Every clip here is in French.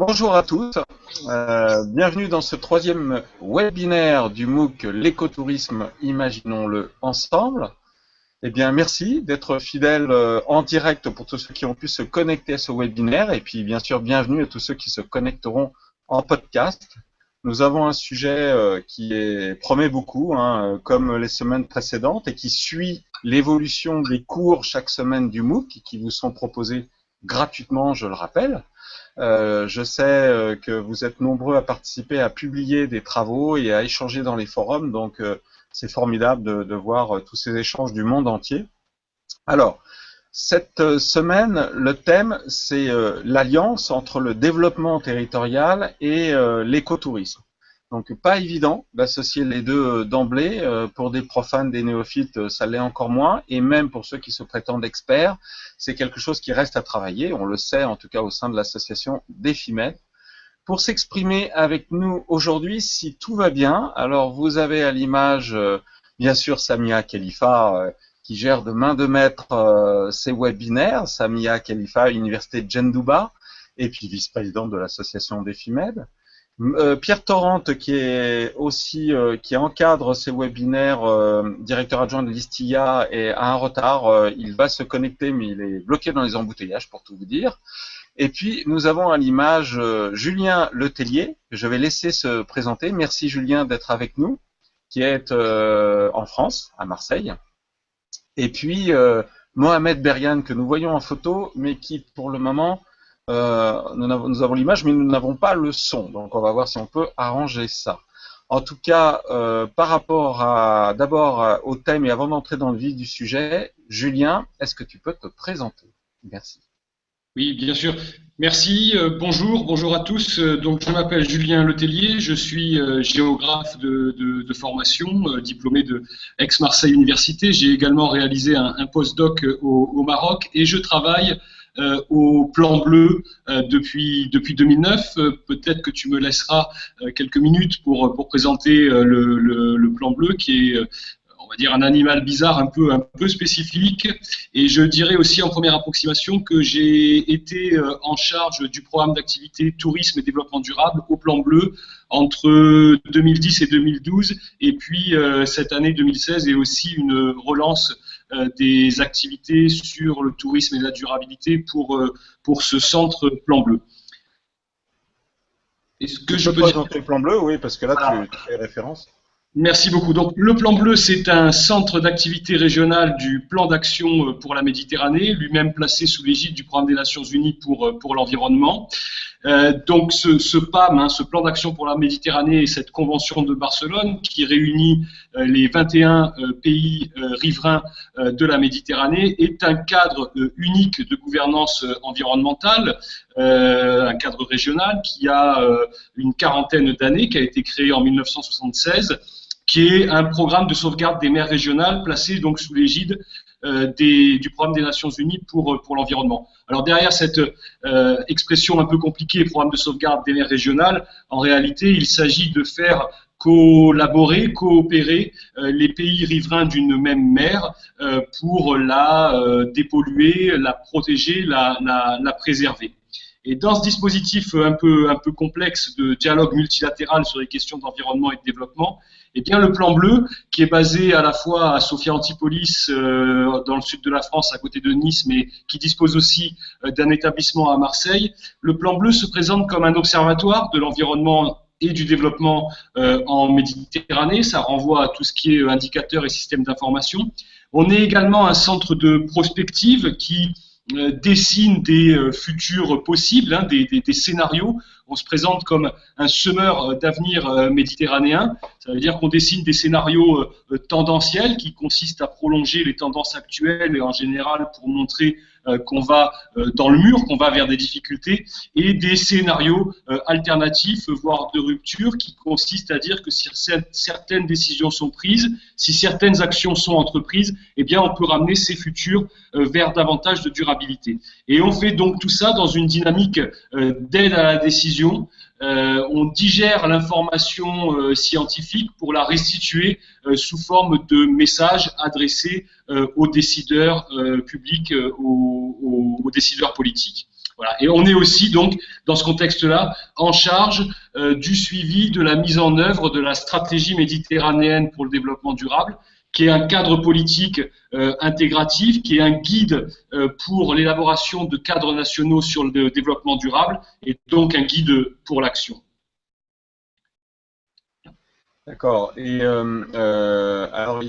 Bonjour à tous, euh, bienvenue dans ce troisième webinaire du MOOC L'écotourisme, imaginons-le ensemble. Eh bien, merci d'être fidèles euh, en direct pour tous ceux qui ont pu se connecter à ce webinaire et puis bien sûr, bienvenue à tous ceux qui se connecteront en podcast. Nous avons un sujet euh, qui est, promet beaucoup, hein, comme les semaines précédentes, et qui suit l'évolution des cours chaque semaine du MOOC qui vous sont proposés gratuitement, je le rappelle. Euh, je sais euh, que vous êtes nombreux à participer, à publier des travaux et à échanger dans les forums, donc euh, c'est formidable de, voir tous ces échanges du monde entier. Alors, cette semaine, le thème, c'est l'alliance entre le développement territorial et l'écotourisme. Donc pas évident d'associer les deux euh, d'emblée. Euh, pour des profanes, des néophytes, euh, ça l'est encore moins. Et même pour ceux qui se prétendent experts, c'est quelque chose qui reste à travailler. On le sait en tout cas au sein de l'association DEFIMED. Pour s'exprimer avec nous aujourd'hui, si tout va bien, alors vous avez à l'image, bien sûr, Samia Khalifa, qui gère de main de maître ces webinaires. Samia Khalifa, Université de Djendouba, et puis vice-présidente de l'association DEFIMED. Euh, Pierre Torrente, qui est aussi euh, qui encadre ces webinaires, euh, directeur adjoint de l'Istia, est à un retard. il va se connecter, mais il est bloqué dans les embouteillages, pour tout vous dire. Et puis nous avons à l'image Julien Letellier. Je vais laisser se présenter. Merci Julien d'être avec nous, qui est en France, à Marseille. Et puis Mohamed Berian, que nous voyons en photo, mais qui pour le moment euh, nous, avons, l'image, mais nous n'avons pas le son. Donc on va voir si on peut arranger ça. En tout cas, euh, par rapport à d'abord euh, au thème et avant d'entrer dans le vif du sujet, Julien, est-ce que tu peux te présenter? Merci. Oui, bien sûr. Merci. bonjour, bonjour à tous. donc, je m'appelle Julien Letellier. Je suis géographe de, formation, diplômé de Aix-Marseille Université. J'ai également réalisé un, un postdoc au, au, Maroc et je travaille euh, au plan bleu euh, depuis, depuis 2009. Euh, peut-être que tu me laisseras quelques minutes pour, pour présenter le, le, plan bleu qui est on va dire un animal bizarre un peu, un peu spécifique. Et je dirais aussi en première approximation que j'ai été en charge du programme d'activité tourisme et développement durable au plan bleu entre 2010 et 2012. Et puis cette année 2016 est aussi une relance des activités sur le tourisme et la durabilité pour, euh, pour ce centre Plan Bleu. Est-ce que je peux présenter le Plan Bleu Oui, parce que là, tu, fais référence. Merci beaucoup. Donc, le Plan Bleu, c'est un centre d'activité régional du plan d'action euh, pour la Méditerranée, lui-même placé sous l'égide du Programme des Nations Unies pour, pour l'environnement. Euh, donc ce, PAM, hein, ce plan d'action pour la Méditerranée et cette convention de Barcelone qui réunit euh, les 21 euh, pays riverains de la Méditerranée est un cadre unique de gouvernance environnementale, un cadre régional qui a une quarantaine d'années, qui a été créé en 1976 qui est un programme de sauvegarde des mers régionales placé donc sous l'égide euh, du programme des Nations Unies pour, euh, l'environnement. Alors derrière cette euh, expression un peu compliquée, programme de sauvegarde des mers régionales, en réalité, il s'agit de faire collaborer, coopérer les pays riverains d'une même mer pour la dépolluer, la protéger, la préserver. Et dans ce dispositif un peu, un peu complexe de dialogue multilatéral sur les questions d'environnement et de développement, eh bien, le plan bleu, qui est basé à la fois à Sophia Antipolis, euh, dans le sud de la France, à côté de Nice, mais qui dispose aussi euh, d'un établissement à Marseille, le plan bleu se présente comme un observatoire de l'environnement et du développement euh, en Méditerranée. Ça renvoie à tout ce qui est indicateur et système d'information. On est également un centre de prospective qui dessine des futurs possibles, hein, des, scénarios on se présente comme un semeur euh, d'avenir euh, méditerranéen. Ça veut dire qu'on dessine des scénarios euh, tendanciels qui consistent à prolonger les tendances actuelles et en général pour montrer qu'on va dans le mur, qu'on va vers des difficultés, et des scénarios alternatifs, voire de rupture, qui consistent à dire que si certaines décisions sont prises, si certaines actions sont entreprises, eh bien on peut ramener ces futurs vers davantage de durabilité. Et on fait donc tout ça dans une dynamique d'aide à la décision euh, on digère l'information euh, scientifique pour la restituer euh, sous forme de messages adressés aux décideurs publics, aux, décideurs politiques. Voilà. Et on est aussi donc dans ce contexte-là en charge du suivi de la mise en œuvre de la stratégie méditerranéenne pour le développement durable, qui est un cadre politique intégratif, qui est un guide pour l'élaboration de cadres nationaux sur le développement durable et donc un guide pour l'action. D'accord. Et euh, euh, alors,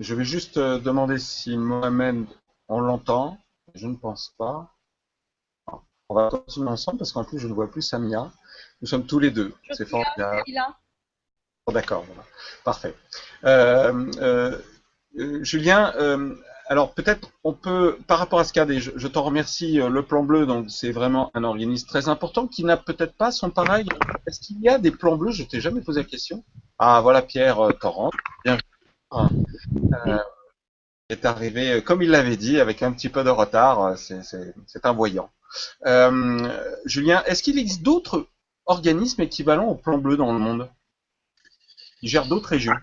je vais juste euh, demander si Mohamed, on l'entend. Je ne pense pas. On va continuer ensemble parce qu'en plus, je ne vois plus Samia. Nous sommes tous les deux. C'est formidable. D'accord, voilà. Parfait. Julien, alors peut-être on peut, par rapport à ce qu'a je, je t'en remercie, le plan bleu, donc c'est vraiment un organisme très important qui n'a peut-être pas son pareil. Est-ce qu'il y a des plans bleus? Je t'ai jamais posé la question. Ah, voilà Pierre euh, Torrent. Bienvenue. Euh, est arrivé, euh, comme il l'avait dit, avec un petit peu de retard. C'est un voyant. Julien, est-ce qu'il existe d'autres organismes équivalents au plan bleu dans le monde? Qui gèrent d'autres régions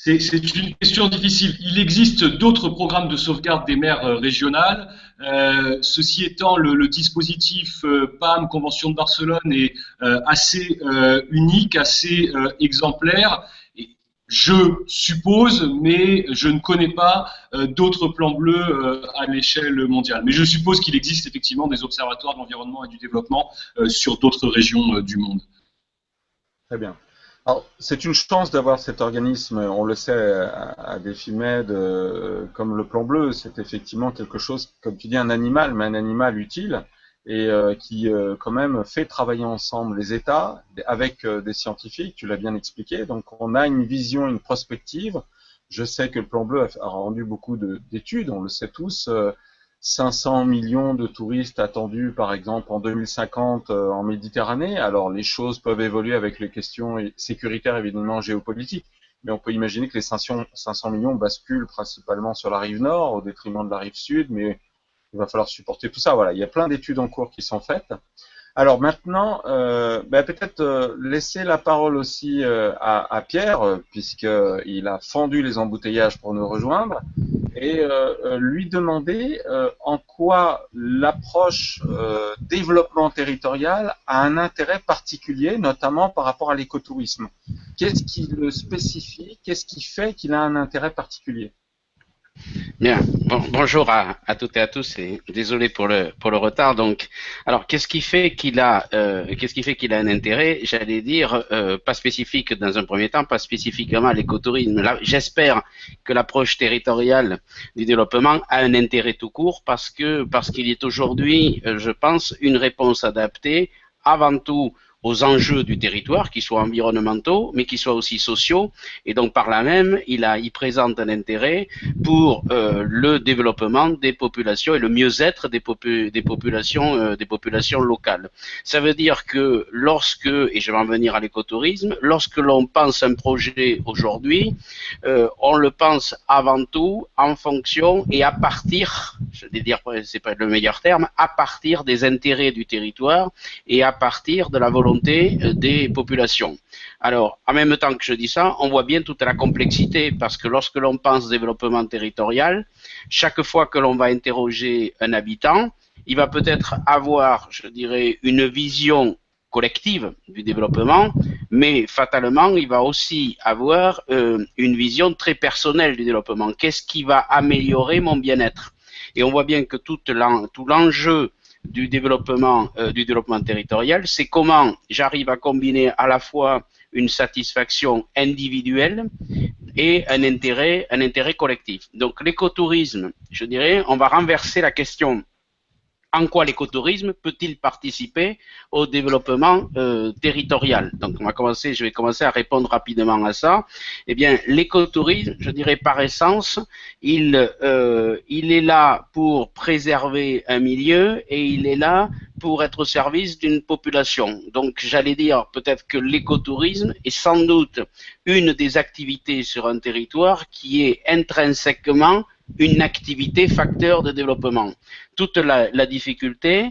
c'est une question difficile. Il existe d'autres programmes de sauvegarde des mers régionales. ceci étant, le, dispositif PAM, Convention de Barcelone, est assez unique, assez exemplaire. je suppose, mais je ne connais pas d'autres plans bleus à l'échelle mondiale. Mais je suppose qu'il existe effectivement des observatoires de l'environnement et du développement sur d'autres régions du monde. Très bien c'est une chance d'avoir cet organisme, on le sait, à, Défimed, euh, comme le plan bleu, c'est effectivement quelque chose, comme tu dis, un animal, mais un animal utile, et euh, qui euh, quand même fait travailler ensemble les États avec des scientifiques, tu l'as bien expliqué, donc on a une vision, une prospective. Je sais que le plan bleu a rendu beaucoup d'études, on le sait tous, 500 millions de touristes attendus, par exemple, en 2050 euh, en Méditerranée. Alors, les choses peuvent évoluer avec les questions sécuritaires, évidemment, géopolitiques. Mais on peut imaginer que les 500, 500 millions basculent principalement sur la rive nord au détriment de la rive sud, mais il va falloir supporter tout ça. Voilà, il y a plein d'études en cours qui sont faites. Alors maintenant, euh, ben, peut-être euh, laisser la parole aussi euh, à, à, Pierre, puisqu'il a fendu les embouteillages pour nous rejoindre, et lui demander en quoi l'approche développement territorial a un intérêt particulier, notamment par rapport à l'écotourisme. Qu'est-ce qui le spécifie? Qu'est-ce qui fait qu'il a un intérêt particulier? Bien, bonjour à, toutes et à tous et désolé pour le retard. Alors qu'est-ce qui fait qu'il a euh, qu'est-ce qui fait qu'il a un intérêt? J'allais dire euh, pas spécifique dans un premier temps, pas spécifiquement à l'écotourisme. J'espère que l'approche territoriale du développement a un intérêt tout court parce que parce qu'il est aujourd'hui, euh, je pense, une réponse adaptée avant tout aux enjeux du territoire, qui soient environnementaux, mais qui soient aussi sociaux. Et donc par là même, il, a, il présente un intérêt pour euh, le développement des populations et le mieux-être des, des, populations, euh, des populations locales. Ça veut dire que lorsque, et je vais en venir à l'écotourisme, lorsque l'on pense un projet aujourd'hui, euh, on le pense avant tout en fonction et à partir, je vais dire, c'est pas le meilleur terme, à partir des intérêts du territoire et à partir de la volonté euh, des populations. Alors, en même temps que je dis ça, on voit bien toute la complexité parce que lorsque l'on pense développement territorial, chaque fois que l'on va interroger un habitant, il va peut-être avoir, je dirais, une vision collective du développement, mais fatalement, il va aussi avoir euh, une vision très personnelle du développement. Qu'est-ce qui va améliorer mon bien-être? Et on voit bien que tout l'enjeu du développement, euh, du développement territorial, c'est comment j'arrive à combiner à la fois une satisfaction individuelle et un intérêt collectif. Donc l'écotourisme, je dirais, on va renverser la question en quoi l'écotourisme peut-il participer au développement euh, territorial? Donc, on va commencer, je vais commencer à répondre rapidement à ça. Eh bien, l'écotourisme, je dirais par essence, il, euh, il est là pour préserver un milieu et il est là pour être au service d'une population. Donc, j'allais dire peut-être que l'écotourisme est sans doute une des activités sur un territoire qui est intrinsèquement une activité facteur de développement. Toute la, difficulté,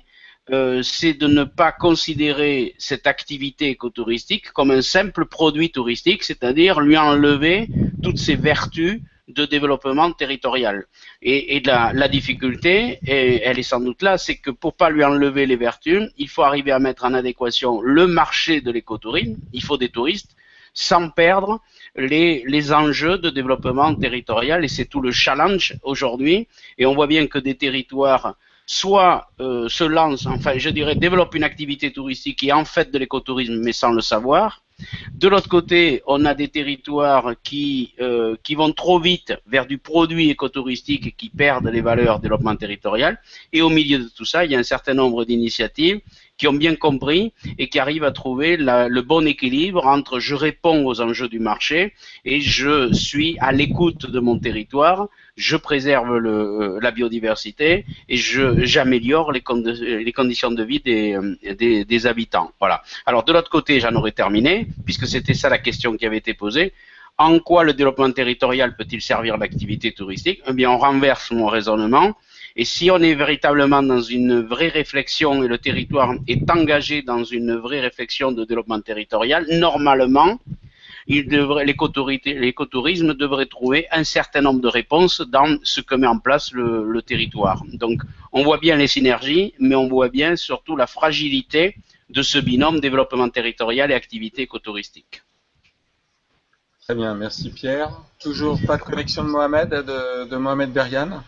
euh, c'est de ne pas considérer cette activité écotouristique comme un simple produit touristique, c'est-à-dire lui enlever toutes ses vertus de développement territorial. Et, la, difficulté, elle est sans doute là, c'est que pour pas lui enlever les vertus, il faut arriver à mettre en adéquation le marché de l'écotourisme, il faut des touristes, sans perdre les, les enjeux de développement territorial. Et c'est tout le challenge aujourd'hui. Et on voit bien que des territoires soit euh, se lancent, enfin je dirais développent une activité touristique qui est en fait de l'écotourisme mais sans le savoir, de l'autre côté, on a des territoires qui, euh, qui vont trop vite vers du produit écotouristique et qui perdent les valeurs développement territorial. Et au milieu de tout ça, il y a un certain nombre d'initiatives qui ont bien compris et qui arrivent à trouver le bon équilibre entre je réponds aux enjeux du marché et je suis à l'écoute de mon territoire, je préserve le, la biodiversité et j'améliore les, conditions de vie des, des, des habitants. Voilà. Alors de l'autre côté, j'en aurais terminé, puisque c'était ça la question qui avait été posée. En quoi le développement territorial peut-il servir l'activité touristique? Eh bien, on renverse mon raisonnement et si on est véritablement dans une vraie réflexion et le territoire est engagé dans une vraie réflexion de développement territorial, normalement, l'écotourisme devrait trouver un certain nombre de réponses dans ce que met en place le, territoire. Donc, on voit bien les synergies, mais on voit bien surtout la fragilité de ce binôme développement territorial et activité écotouristique. Très bien, merci Pierre. Toujours pas de connexion de Mohamed, de, Mohamed Berian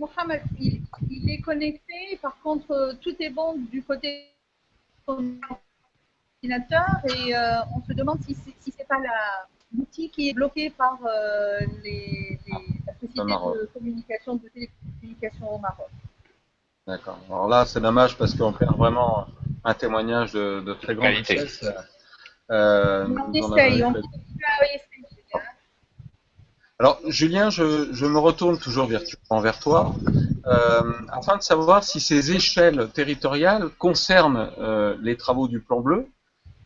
Mohamed, il, est connecté, par contre, euh, tout est bon du côté ordinateur et euh, on se demande si ce n'est pas l'outil qui est bloqué par euh, les, les, la société de communication, de télécommunication au Maroc. D'accord. Alors là, c'est dommage parce qu'on perd vraiment un témoignage de, de très grande vitesse. Euh, on essaye, on alors, Julien, je, me retourne toujours virtuellement vers toi, euh, afin de savoir si ces échelles territoriales concernent euh, les travaux du plan bleu.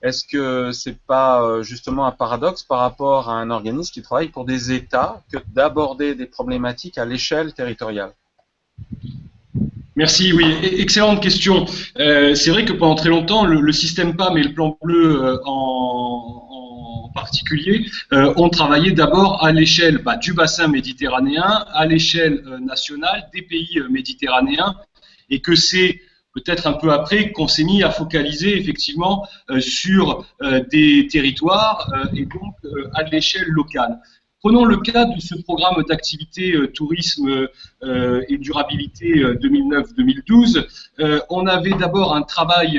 Est-ce que c'est pas euh, justement un paradoxe par rapport à un organisme qui travaille pour des États que d'aborder des problématiques à l'échelle territoriale? Merci, oui, e-, excellente question. c'est vrai que pendant très longtemps, le, système PAM et le plan bleu en, particulier euh, ont travaillé d'abord à l'échelle bah, du bassin méditerranéen, à l'échelle euh, nationale des pays euh, méditerranéens, et que c'est peut-être un peu après qu'on s'est mis à focaliser effectivement sur des territoires et donc à l'échelle locale. Prenons le cas de ce programme d'activité euh, tourisme euh, et durabilité 2009-2012. Euh, on avait d'abord un travail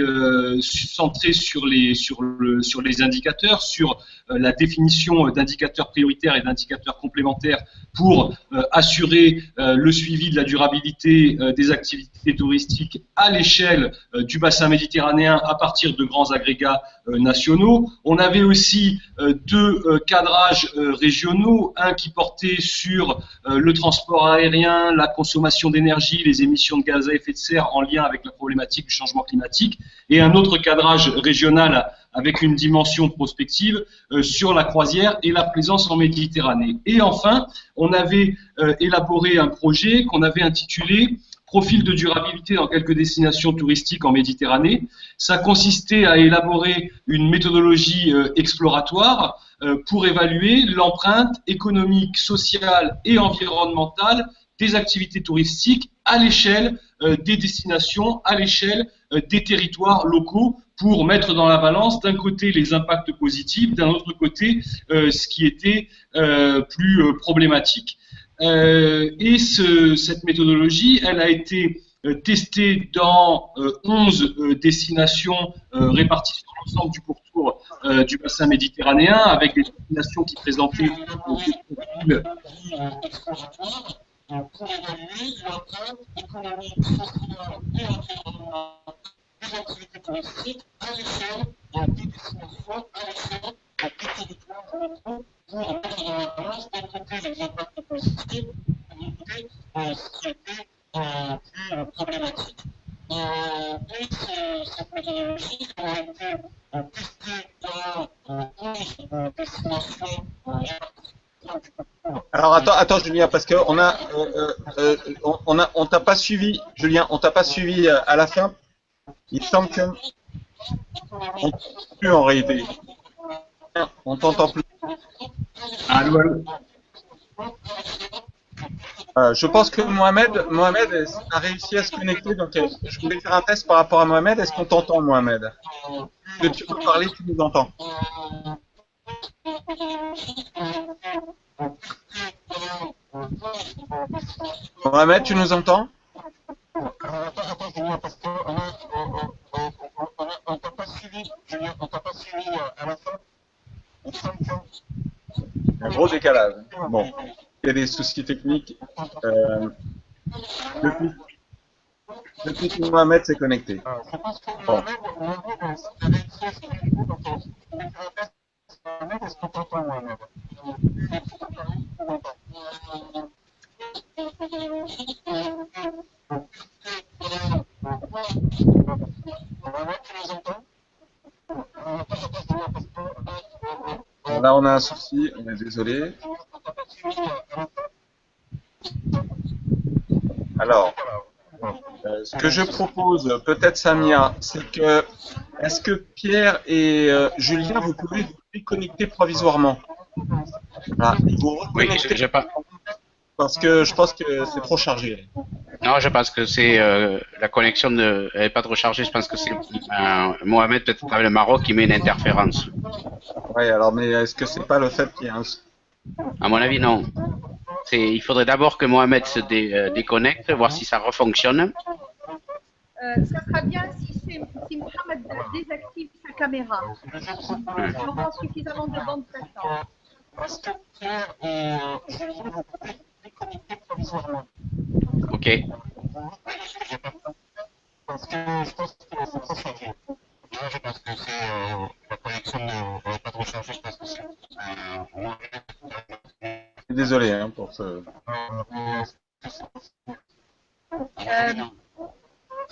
centré sur les indicateurs, sur la définition d'indicateurs prioritaires et d'indicateurs complémentaires pour assurer le suivi de la durabilité des activités touristiques à l'échelle du bassin méditerranéen à partir de grands agrégats nationaux. On avait aussi deux cadrages régionaux un qui portait sur euh, le transport aérien, la consommation d'énergie, les émissions de gaz à effet de serre en lien avec la problématique du changement climatique, et un autre cadrage régional avec une dimension prospective euh, sur la croisière et la présence en Méditerranée. Et enfin, on avait euh, élaboré un projet qu'on avait intitulé profil de durabilité dans quelques destinations touristiques en Méditerranée. Ça consistait à élaborer une méthodologie exploratoire pour évaluer l'empreinte économique, sociale et environnementale des activités touristiques à l'échelle euh, des destinations, à l'échelle euh, des territoires locaux, pour mettre dans la balance d'un côté les impacts positifs, d'un autre côté ce qui était plus problématique. et cette méthodologie, elle a été testée dans 11 destinations réparties sur l'ensemble du pourtour euh, du bassin méditerranéen, avec des destinations qui présentaient des alors attends, attends Julien, parce que on a, euh, euh, on, a, on t'a pas suivi, Julien, on t'a pas suivi euh, à la fin. Il semble que on plus en réalité. On t'entend plus. Allô, allô. Euh, je pense que Mohamed, Mohamed a réussi à se connecter, donc euh, je voulais faire un test par rapport à Mohamed. Est-ce qu'on t'entend, Mohamed? Que tu peux parler, tu nous entends? Mohamed, tu nous entends? Un gros décalage. Bon il y a des soucis techniques. Euh, depuis, depuis que Mohamed s'est connecté. Bon. Là, on a un souci, on est désolé. Alors, euh, ce que je propose, peut-être Samia, c'est que, est-ce que Pierre et euh, Julien, vous pouvez vous déconnecter provisoirement? Vous Oui, je, pas. Parce que je pense que c'est trop chargé. Non, je pense que c'est euh, la connexion n'est pas trop chargée. Je pense que c'est Mohamed, peut-être avec le Maroc, qui met une interférence. Oui, alors, mais est-ce que c'est pas le fait qu'il y a un à mon avis, non. Il faudrait d'abord que Mohamed se euh, déconnecte, voir si ça refonctionne. Euh, ça sera bien si, si Mohamed désactive sa caméra. Il aura suffisamment de bande passante. Ok. Parce que je pense que c'est trop chargé. je pense que c'est euh, la connexion n'est pas trop chargée. Je pense que c'est Désolé hein, pour ce. Euh,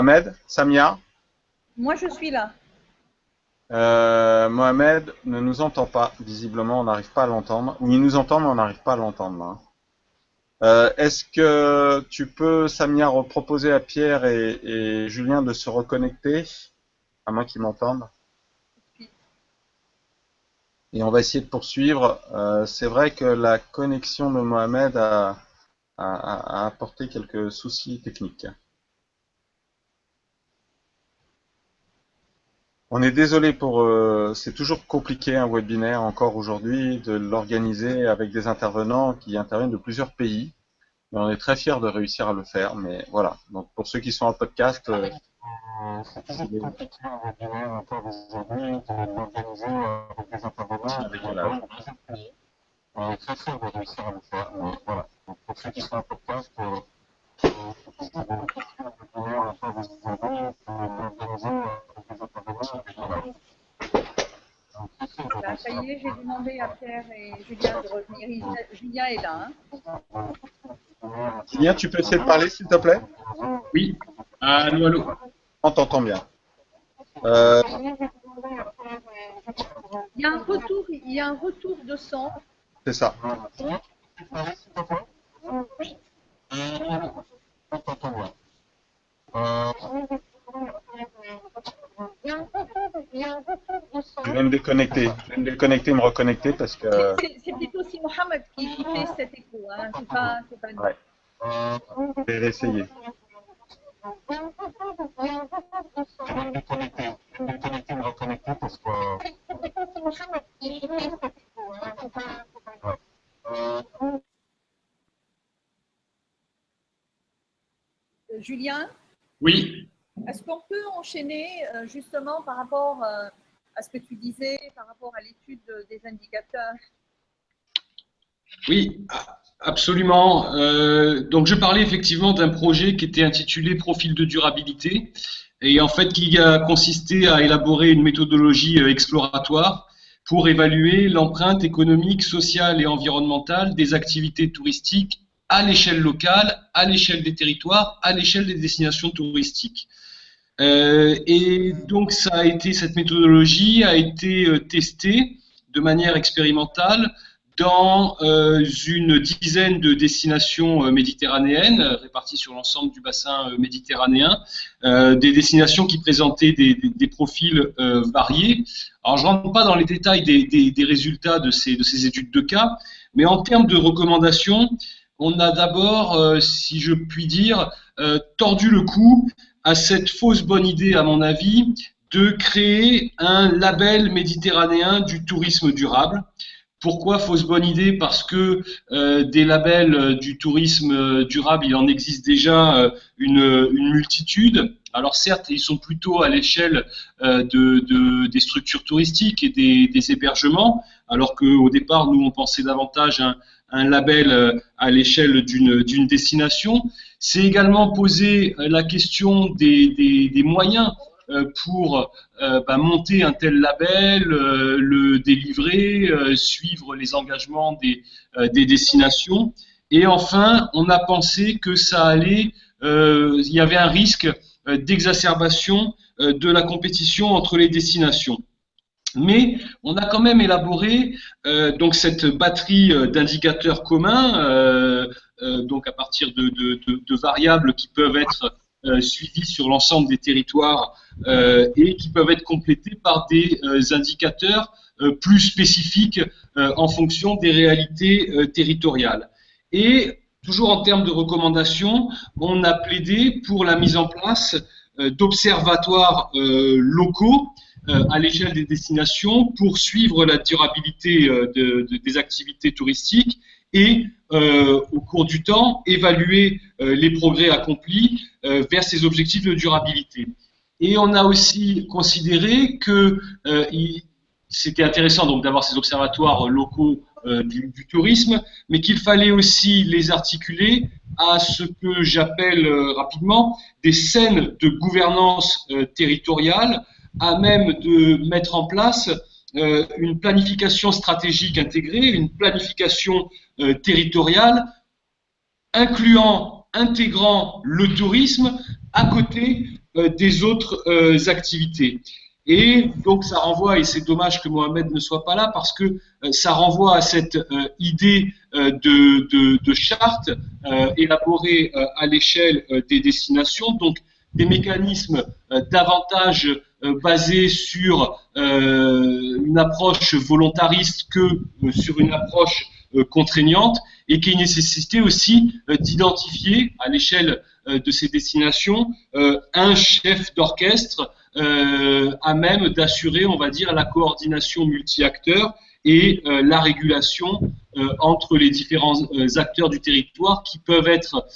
Mohamed Samia Moi, je suis là. Euh, Mohamed ne nous entend pas, visiblement, on n'arrive pas à l'entendre. Ou il nous entend, mais on n'arrive pas à l'entendre. Hein. Euh, est-ce que tu peux, Samia, reproposer à Pierre et Julien de se reconnecter? À moins qu'ils m'entendent. Et on va essayer de poursuivre. Euh, c'est vrai que la connexion de Mohamed a, apporté quelques soucis techniques. On est désolé pour... Euh, c'est toujours compliqué un webinaire encore aujourd'hui de l'organiser avec des intervenants qui interviennent de plusieurs pays. Mais on est très fiers de réussir à le faire. Mais voilà. Donc pour ceux qui sont en podcast, euh, c'est toujours compliqué un peu aujourd'hui de l'organiser avec des intervenants avec voilà. On est très fiers de réussir à le faire. Mais voilà. Donc pour ceux qui sont en podcast, euh, voilà. Ça y est, j'ai demandé à Pierre et Julien de revenir. Julien est là. Hein. Julien, tu peux essayer de parler, s'il te plaît? Oui. Allô, allô. On t'entend bien. Euh... Il y a un retour, il y a un retour de son. C'est ça. Je vais me déconnecter. Je vais me déconnecter, me reconnecter parce que. C'est plutôt si Mohamed qui, fait cet écho. Hein. C'est pas, pas nous. Ouais. Je vais réessayer. Julien? Oui. Est-ce qu'on peut enchaîner euh, justement par rapport euh, à que tu disais, par rapport à l'étude des indicateurs Oui, Absolument. Euh, donc je parlais effectivement d'un projet qui était intitulé Profil de durabilité. et en fait qui a consisté à élaborer une méthodologie exploratoire pour évaluer l'empreinte économique, sociale et environnementale des activités touristiques à l'échelle locale, à l'échelle des territoires, à l'échelle des destinations touristiques. Euh, et donc ça a été cette méthodologie a été euh, testée de manière expérimentale dans euh, une dizaine de destinations méditerranéennes réparties sur l'ensemble du bassin méditerranéen, des destinations qui présentaient des, profils variés. Alors je ne rentre pas dans les détails des, des résultats de ces, de ces, études de cas, mais en termes de recommandations, on a d'abord, si je puis dire, tordu le cou à cette fausse bonne idée, à mon avis, de créer un label méditerranéen du tourisme durable. Pourquoi fausse bonne idée? Parce que euh, des labels du tourisme durable, il en existe déjà euh, une, multitude. Alors certes, ils sont plutôt à l'échelle euh, de, des structures touristiques et des, hébergements, alors qu'au départ, nous, on pensait davantage à un label à l'échelle d'une destination. C'est également poser euh, la question des, moyens euh, pour euh, bah, monter un tel label, le délivrer, suivre les engagements des, destinations. Et enfin, on a pensé que ça allait, il y avait un risque d'exacerbation de la compétition entre les destinations. Mais on a quand même élaboré donc cette batterie d'indicateurs communs donc à partir de, variables qui peuvent être euh, suivies sur l'ensemble des territoires euh, et qui peuvent être complétées par des indicateurs plus spécifiques en fonction des réalités territoriales. Et toujours en termes de recommandations, on a plaidé pour la mise en place d'observatoires locaux à l'échelle des destinations pour suivre la durabilité des activités touristiques et euh, au cours du temps évaluer euh, les progrès accomplis euh, vers ces objectifs de durabilité. Et on a aussi considéré que c'était intéressant donc d'avoir ces observatoires locaux du, du, tourisme, mais qu'il fallait aussi les articuler à ce que j'appelle rapidement des scènes de gouvernance territoriale à même de mettre en place euh, une planification stratégique intégrée, une planification euh, territoriale, incluant, intégrant le tourisme à côté euh, des autres activités. Et donc ça renvoie, et c'est dommage que Mohamed ne soit pas là, parce que ça renvoie à cette idée de, de, charte élaborée à l'échelle des destinations, donc des mécanismes davantage basés sur une approche volontariste que euh, sur une approche euh, contraignante et qui nécessitait aussi euh, d'identifier à l'échelle de ces destinations un chef d'orchestre à même d'assurer, on va dire, la coordination multi-acteurs et la régulation entre les différents acteurs du territoire qui peuvent être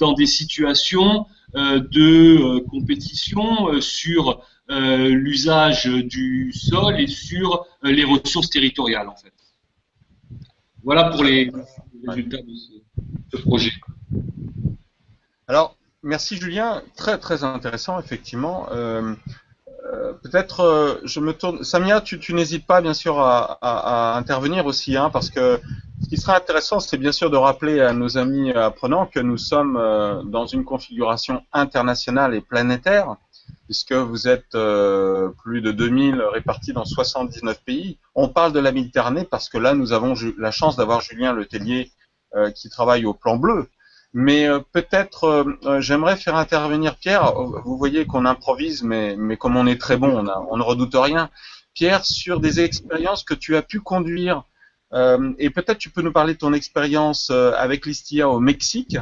dans des situations de compétition sur euh, l'usage du sol et sur euh, les ressources territoriales en fait. Voilà pour les résultats de ce, projet. Alors, merci Julien, très très intéressant effectivement. Euh, peut-être je me tourne. Samia, tu, n'hésites pas bien sûr à, intervenir aussi, hein, parce que ce qui sera intéressant, c'est bien sûr de rappeler à nos amis apprenants que nous sommes dans une configuration internationale et planétaire puisque vous êtes euh, plus de 2000 répartis dans 79 pays. On parle de la Méditerranée parce que là, nous avons la chance d'avoir Julien Letellier euh, qui travaille au plan bleu. Mais euh, peut-être, j'aimerais faire intervenir Pierre. Vous voyez qu'on improvise, mais, comme on est très bon, on, on ne redoute rien. Pierre, sur des expériences que tu as pu conduire euh, et peut-être tu peux nous parler de ton expérience euh, avec l'ISTIA au Mexique,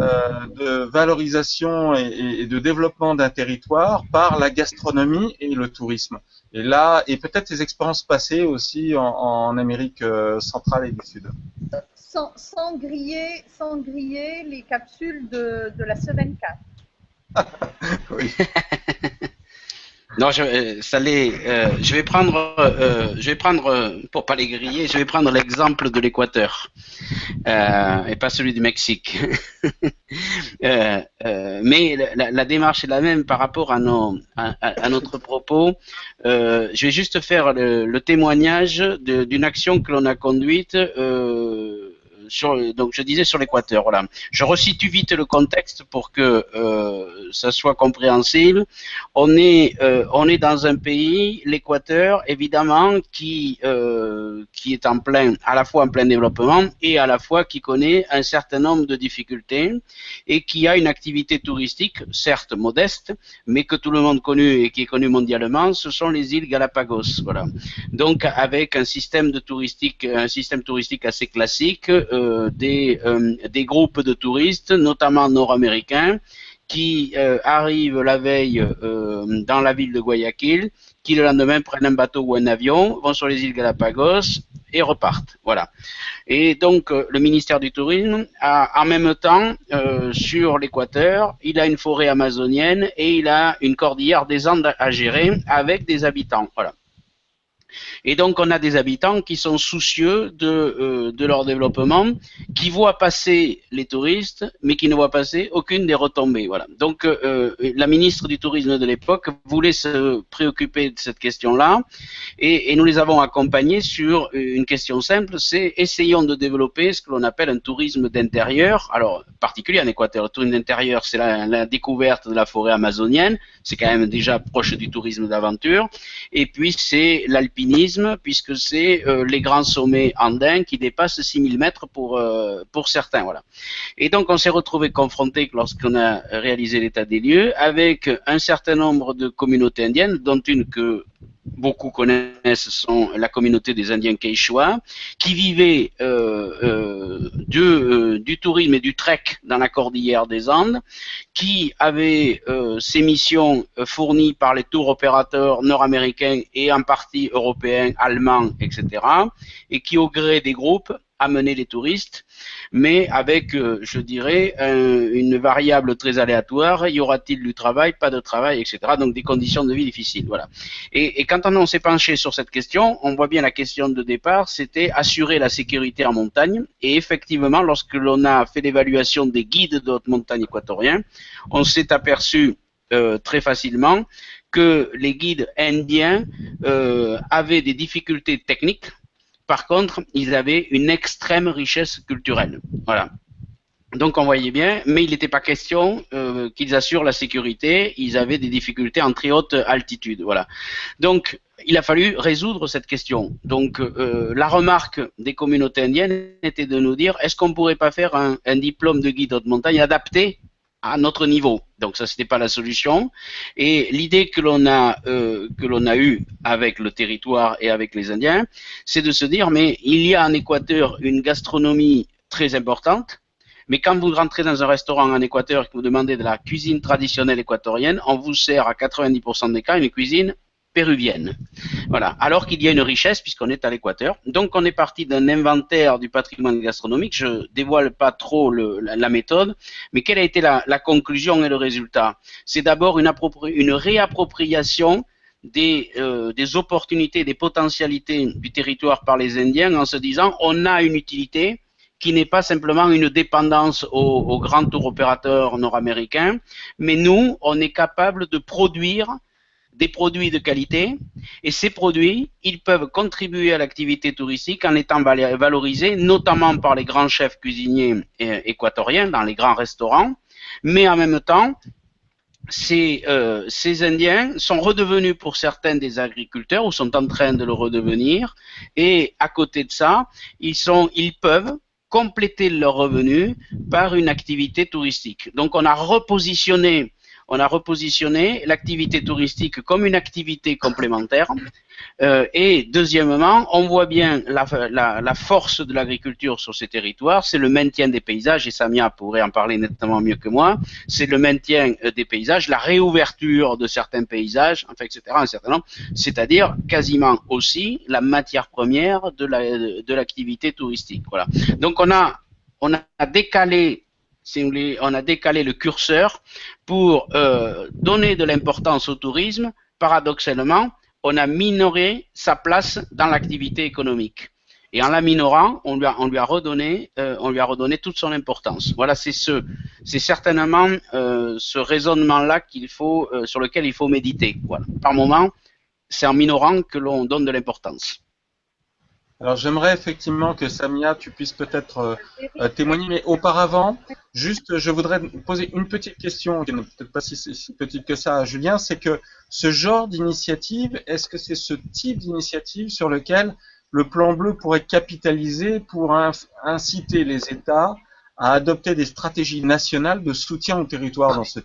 euh, de valorisation et, de développement d'un territoire par la gastronomie et le tourisme. Et là, et peut-être tes expériences passées aussi en, Amérique centrale et du Sud. Sans, griller, sans griller les capsules de, de la semaine 4. oui. Non, je, euh, ça euh, je vais prendre, euh, je vais prendre, pour pas les griller, je vais prendre l'exemple de l'Équateur et pas celui du Mexique. mais la, démarche est la même par rapport à, nos, à, notre propos. je vais juste faire le témoignage d'une action que l'on a conduite donc je disais sur l'Équateur. Voilà. Je resitue vite le contexte pour que euh, ça soit compréhensible. On est, euh, on est dans un pays, l'Équateur, évidemment, qui, euh, qui est en plein, à la fois en plein développement et à la fois qui connaît un certain nombre de difficultés et qui a une activité touristique, certes modeste, mais que tout le monde connaît et qui est connu mondialement. Ce sont les îles Galapagos. Voilà. Donc avec un système de touristique, un système touristique assez classique. Des, euh, des groupes de touristes, notamment nord-américains, qui euh, arrivent la veille dans la ville de Guayaquil, qui le lendemain prennent un bateau ou un avion, vont sur les îles Galapagos et repartent. Voilà. Et donc le ministère du Tourisme en même temps sur l'Équateur, il a une forêt amazonienne et il a une cordillère des Andes à gérer avec des habitants. Voilà. Et donc, on a des habitants qui sont soucieux de, euh, de leur développement, qui voient passer les touristes, mais qui ne voient passer aucune des retombées. Voilà. Donc, euh, euh, la ministre du Tourisme de l'époque voulait se préoccuper de cette question-là, et, nous les avons accompagnés sur une question simple, c'est essayons de développer ce que l'on appelle un tourisme d'intérieur. Alors, particulier en Équateur, le tourisme d'intérieur, c'est la, la découverte de la forêt amazonienne, c'est quand même déjà proche du tourisme d'aventure, et puis c'est l'alpinisme puisque c'est euh, les grands sommets andins qui dépassent 6000 mètres pour, euh, pour certains. Voilà. Et donc, on s'est retrouvé confronté, lorsqu'on a réalisé l'état des lieux, avec un certain nombre de communautés indiennes, dont une que beaucoup connaissent sont la communauté des Indiens Quechua, qui vivaient euh, euh, du, euh, du, tourisme et du trek dans la cordillère des Andes, qui avaient ces missions fournies par les tours opérateurs nord-américains et en partie européens, allemands, etc., et qui, au gré des groupes, amener les touristes, mais avec, euh, je dirais, une variable très aléatoire. Y aura-t-il du travail, pas de travail, etc. Donc des conditions de vie difficiles. Voilà. Et, quand on, s'est penché sur cette question, on voit bien la question de départ, c'était assurer la sécurité en montagne. Et effectivement, lorsque l'on a fait l'évaluation des guides de haute montagne équatoriens, on s'est aperçu euh, très facilement que les guides indiens euh, avaient des difficultés techniques par contre, ils avaient une extrême richesse culturelle. Voilà. Donc on voyait bien, mais il n'était pas question euh, qu'ils assurent la sécurité. Ils avaient des difficultés en très haute altitude. Voilà. Donc il a fallu résoudre cette question. Donc euh, la remarque des communautés indiennes était de nous dire est-ce qu'on pourrait pas faire un, un diplôme de guide haute montagne adapté à notre niveau? Donc ça, c'était pas la solution. Et l'idée que l'on a euh, que l'on a eue avec le territoire et avec les Indiens, c'est de se dire mais il y a en Équateur une gastronomie très importante. Mais quand vous rentrez dans un restaurant en Équateur et que vous demandez de la cuisine traditionnelle équatorienne, on vous sert à 90% des cas une cuisine péruvienne. Voilà. Alors qu'il y a une richesse puisqu'on est à l'équateur. Donc on est parti d'un inventaire du patrimoine gastronomique. Je dévoile pas trop la, méthode, mais quelle a été la, conclusion et le résultat? C'est d'abord une, réappropriation des, euh, des, opportunités, des potentialités du territoire par les Indiens en se disant on a une utilité qui n'est pas simplement une dépendance aux, aux grands tour opérateurs nord-américains, mais nous, on est capable de produire des produits de qualité. Et ces produits, ils peuvent contribuer à l'activité touristique en étant valorisés notamment par les grands chefs cuisiniers euh, équatoriens dans les grands restaurants, mais en même temps, ces, euh, ces, Indiens sont redevenus pour certains des agriculteurs ou sont en train de le redevenir. Et à côté de ça, ils, ils peuvent compléter leurs revenus par une activité touristique. Donc on a repositionné on a repositionné l'activité touristique comme une activité complémentaire. Euh, et deuxièmement, on voit bien la, force de l'agriculture sur ces territoires, c'est le maintien des paysages, et Samia pourrait en parler nettement mieux que moi, c'est le maintien euh, des paysages, la réouverture de certains paysages, enfin, etc., un certain nombre, c'est-à-dire quasiment aussi la matière première de l'activité touristique. Voilà. Donc on a, on a décalé si on a décalé le curseur pour euh, donner de l'importance au tourisme paradoxalement, on a minoré sa place dans l'activité économique. Et en la minorant, on lui a, euh, redonné toute son importance. Voilà, c'est ce, c'est certainement euh, ce raisonnement-là sur lequel il faut méditer. Par moment, c'est en minorant que l'on donne de l'importance. Alors j'aimerais effectivement que Samia, tu puisses peut-être témoigner, mais auparavant, juste, je voudrais poser une petite question, qui n'est peut-être pas si, petite que ça à Julien, c'est que ce genre d'initiative, est-ce que c'est ce type d'initiative sur lequel le plan bleu pourrait capitaliser pour inciter les États à adopter des stratégies nationales de soutien au territoire dans ce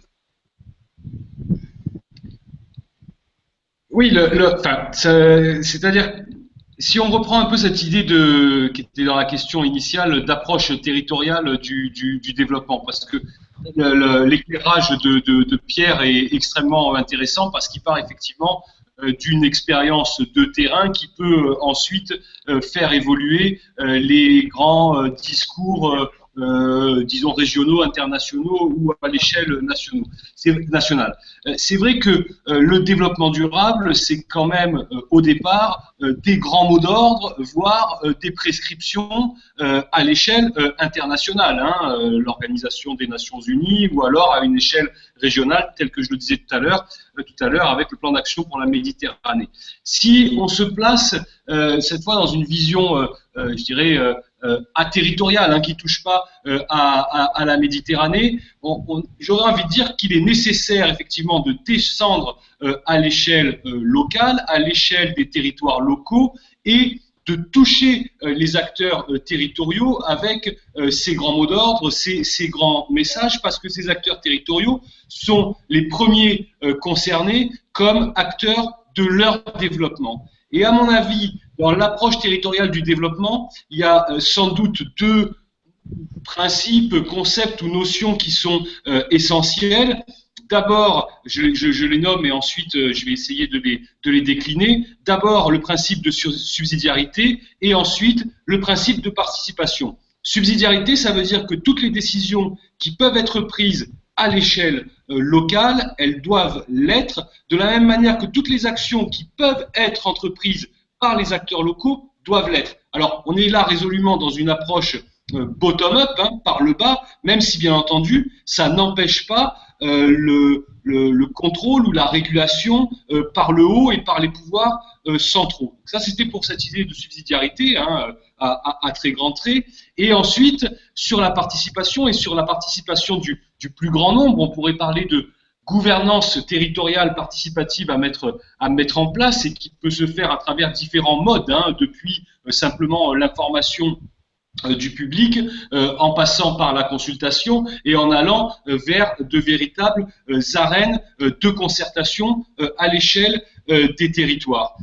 Oui, c'est-à-dire, si on reprend un peu cette idée de, qui était dans la question initiale d'approche territoriale du, développement, parce que l'éclairage de, Pierre est extrêmement intéressant parce qu'il part effectivement euh, d'une expérience de terrain qui peut euh, ensuite euh, faire évoluer les grands discours euh, disons régionaux, internationaux ou à l'échelle nationale. Euh, c'est vrai que euh, le développement durable, c'est quand même au départ des grands mots d'ordre, voire des prescriptions à l'échelle internationale, hein, l'Organisation des Nations Unies, ou alors à une échelle régionale, telle que je le disais tout à l'heure, tout à l'heure avec le plan d'action pour la Méditerranée. Si on se place cette fois dans une vision, je dirais, euh, aterritorial, hein, qui touche pas euh, à, la Méditerranée, j'aurais envie de dire qu'il est nécessaire effectivement de descendre euh, à l'échelle locale, à l'échelle des territoires locaux et de toucher les acteurs territoriaux avec ces grands mots d'ordre, ces, grands messages, parce que ces acteurs territoriaux sont les premiers concernés comme acteurs de leur développement. Et à mon avis, dans l'approche territoriale du développement, il y a euh, sans doute deux principes, concepts ou notions qui sont euh, essentiels. D'abord, je, les nomme et ensuite euh, je vais essayer de les, de les décliner. D'abord, le principe de subsidiarité et ensuite le principe de participation. Subsidiarité, ça veut dire que toutes les décisions qui peuvent être prises à l'échelle locale, elles doivent l'être, de la même manière que toutes les actions qui peuvent être entreprises par les acteurs locaux doivent l'être. Alors, on est là résolument dans une approche euh, bottom-up, hein, par le bas, même si bien entendu, ça n'empêche pas euh, le, le, contrôle ou la régulation euh, par le haut et par les pouvoirs centraux. Ça, c'était pour cette idée de subsidiarité hein, à, très grand trait. Et ensuite, sur la participation et sur la participation du plus grand nombre, on pourrait parler de, gouvernance territoriale participative à mettre, en place et qui peut se faire à travers différents modes, hein, depuis euh, simplement l'information euh, du public, euh, en passant par la consultation et en allant vers de véritables arènes de concertation à l'échelle des territoires.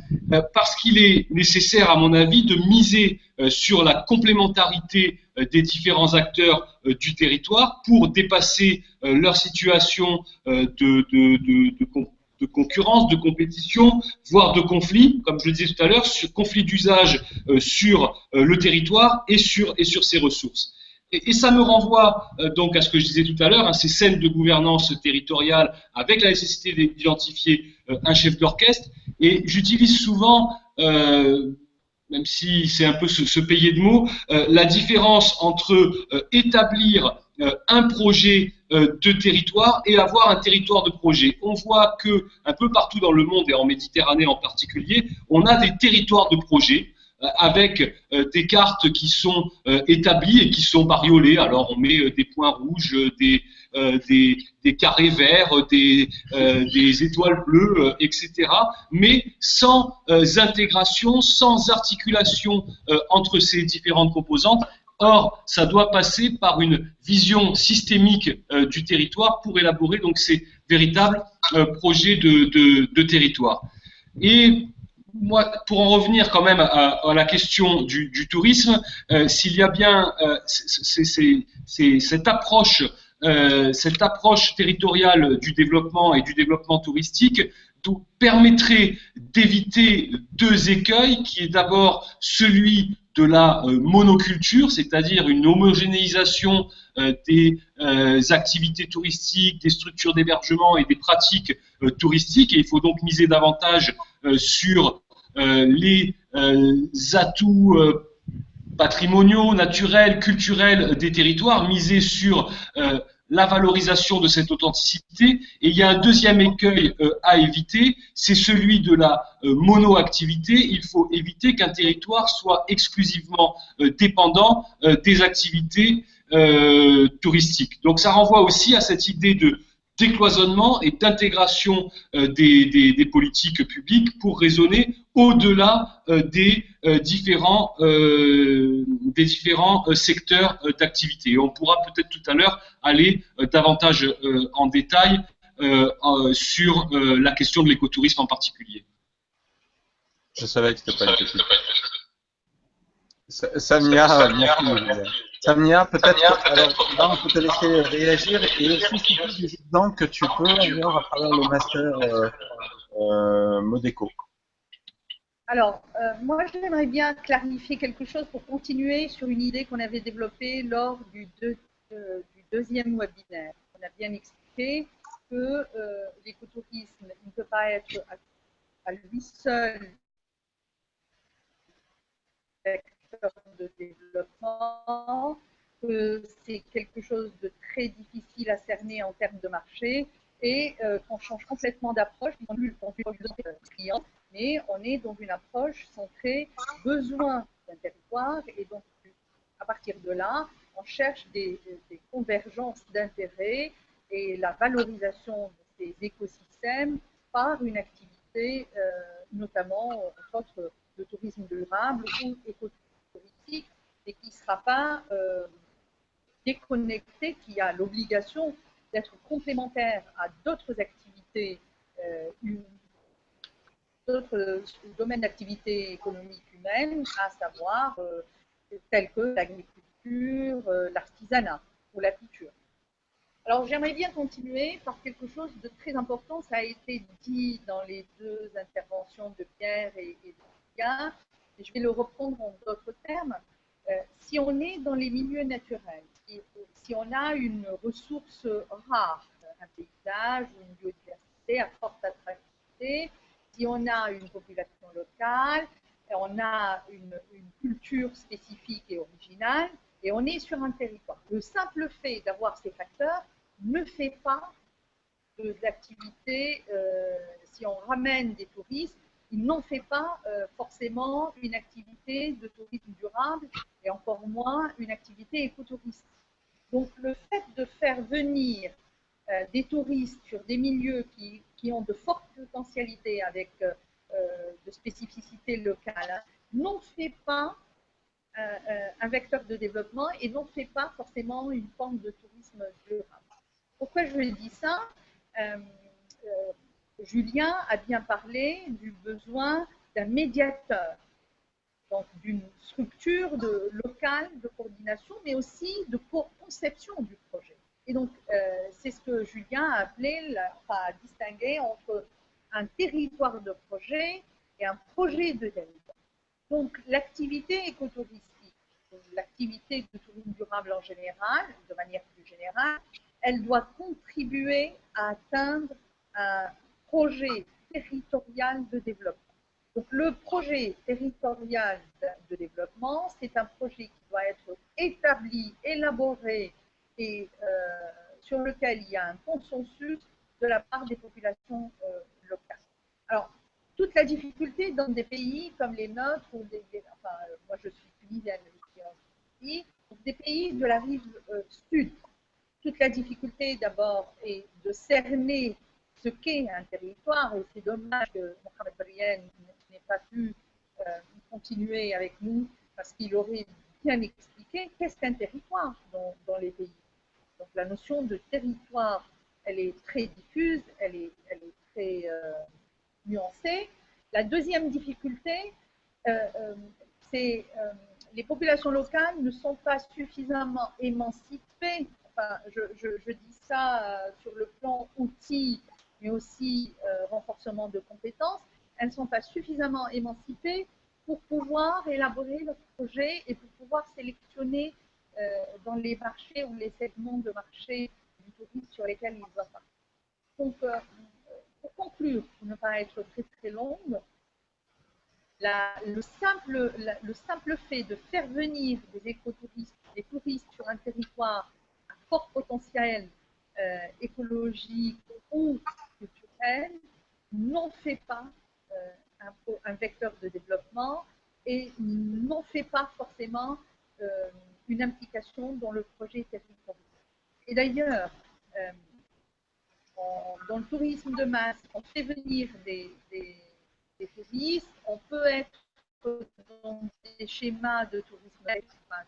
parce qu'il est nécessaire, à mon avis, de miser sur la complémentarité euh, des différents acteurs euh, du territoire pour dépasser euh, leur situation de, concurrence, de compétition, voire de conflit, comme je le disais tout à l'heure, conflit d'usage sur le territoire et sur, et sur ses ressources. Et, ça me renvoie donc à ce que je disais tout à l'heure, hein, ces scènes de gouvernance territoriale avec la nécessité d'identifier un chef d'orchestre. Et j'utilise souvent même si c'est un peu se, payer de mots, euh, la différence entre euh, établir euh, un projet de territoire et avoir un territoire de projet. On voit que un peu partout dans le monde et en Méditerranée en particulier, on a des territoires de projet avec des cartes qui sont établies et qui sont bariolées. Alors on met des points rouges, des, euh, des, carrés verts, des, euh, des étoiles bleues, euh, etc. Mais sans intégration, sans articulation entre ces différentes composantes. Or, ça doit passer par une vision systémique du territoire pour élaborer donc ces véritables projets de, de, de, territoire. Et moi, pour en revenir quand même à, la question du, tourisme, s'il y a bien c'est cette approche euh, cette approche territoriale du développement et du développement touristique permettrait d'éviter deux écueils, qui est d'abord celui de la euh, monoculture, c'est-à-dire une homogénéisation euh, des euh, activités touristiques, des structures d'hébergement et des pratiques touristiques. Et il faut donc miser davantage sur les atouts patrimoniaux, naturels, culturels des territoires, miser sur la valorisation de cette authenticité. Et il y a un deuxième écueil euh, à éviter, c'est celui de la euh, monoactivité. Il faut éviter qu'un territoire soit exclusivement euh, dépendant des activités touristiques. Donc ça renvoie aussi à cette idée de décloisonnement et d'intégration euh, des, politiques publiques pour raisonner au-delà euh, des, euh, différents, des différents secteurs d'activité. On pourra peut-être tout à l'heure aller davantage en détail sur la question de l'écotourisme en particulier. Je savais que c'était pas une Samia, merci. Samia, peut-être, alors là, on peut te laisser réagir et aussi citer des exemples que tu peux avoir à travers le master euh, euh, Modeco. Alors, euh, moi, j'aimerais bien clarifier quelque chose pour continuer sur une idée qu'on avait développée lors du, du, deuxième webinaire. On a bien expliqué que l'écotourisme ne peut pas être à, à lui seul développement, que c'est quelque chose de très difficile à cerner en termes de marché. Et euh, qu'on change complètement d'approche, on plus client, mais on est dans une approche centrée besoin d'un territoire. Et donc à partir de là, on cherche des, convergences d'intérêts et la valorisation de ces écosystèmes par une activité, euh, notamment entre de tourisme durable ou écotourisme et qui ne sera pas euh, déconnecté, qui a l'obligation d'être complémentaire à d'autres activités, euh, d'autres domaines d'activité économique humaine, à savoir euh, tels que l'agriculture, l'artisanat ou la culture. Alors j'aimerais bien continuer par quelque chose de très important. Ça a été dit dans les deux interventions de Pierre et, et de Pierre je vais le reprendre en d'autres termes, euh, si on est dans les milieux naturels, si, on a une ressource rare, un paysage ou une biodiversité à forte attractivité, si on a une population locale, on a une, culture spécifique et originale, et on est sur un territoire. Le simple fait d'avoir ces facteurs ne fait pas de euh, si on ramène des touristes, il n'en fait pas euh, forcément une activité de tourisme durable et encore moins une activité écotouristique. Donc le fait de faire venir euh, des touristes sur des milieux qui, qui, ont de fortes potentialités avec euh, de spécificités locales n'en fait pas un vecteur de développement et n'en fait pas forcément une forme de tourisme durable. Pourquoi je dis ça? Julien a bien parlé du besoin d'un médiateur, donc d'une structure locale de coordination, mais aussi de conception du projet. Et donc, euh, c'est ce que Julien a appelé, enfin, a distingué entre un territoire de projet et un projet de territoire. Donc, l'activité écotouristique, l'activité de tourisme durable en général, de manière plus générale, elle doit contribuer à atteindre un, projet territorial de développement. Donc le projet territorial de développement, c'est un projet qui doit être établi, élaboré et euh, sur lequel il y a un consensus de la part des populations euh, locales. Alors, toute la difficulté dans des pays comme les nôtres, ou des, enfin, moi je suis tunisienne, des pays de la rive euh, sud, toute la difficulté d'abord est de cerner ce qu'est un territoire, et c'est dommage que Mohamed Barien n'ait pas pu euh, continuer avec nous, parce qu'il aurait bien expliqué qu'est-ce qu'un territoire dans, les pays. Donc la notion de territoire, elle est très diffuse, elle est, très euh, nuancée. La deuxième difficulté, euh, c'est les populations locales ne sont pas suffisamment émancipées. Enfin, je dis ça sur le plan outil mais aussi renforcement de compétences, elles ne sont pas suffisamment émancipées pour pouvoir élaborer leur projet et pour pouvoir sélectionner dans les marchés ou les segments de marché du tourisme sur lesquels ils vont Donc, pour conclure, pour ne pas être très très longue, le, simple, le simple fait de faire venir des écotouristes, des touristes sur un territoire à fort potentiel euh, écologique ou culturel n'en fait pas euh, un, vecteur de développement et n'en fait pas forcément euh, une implication dans le projet territorial. Et d'ailleurs, dans le tourisme de masse, on fait venir des touristes, on peut être dans des schémas de tourisme,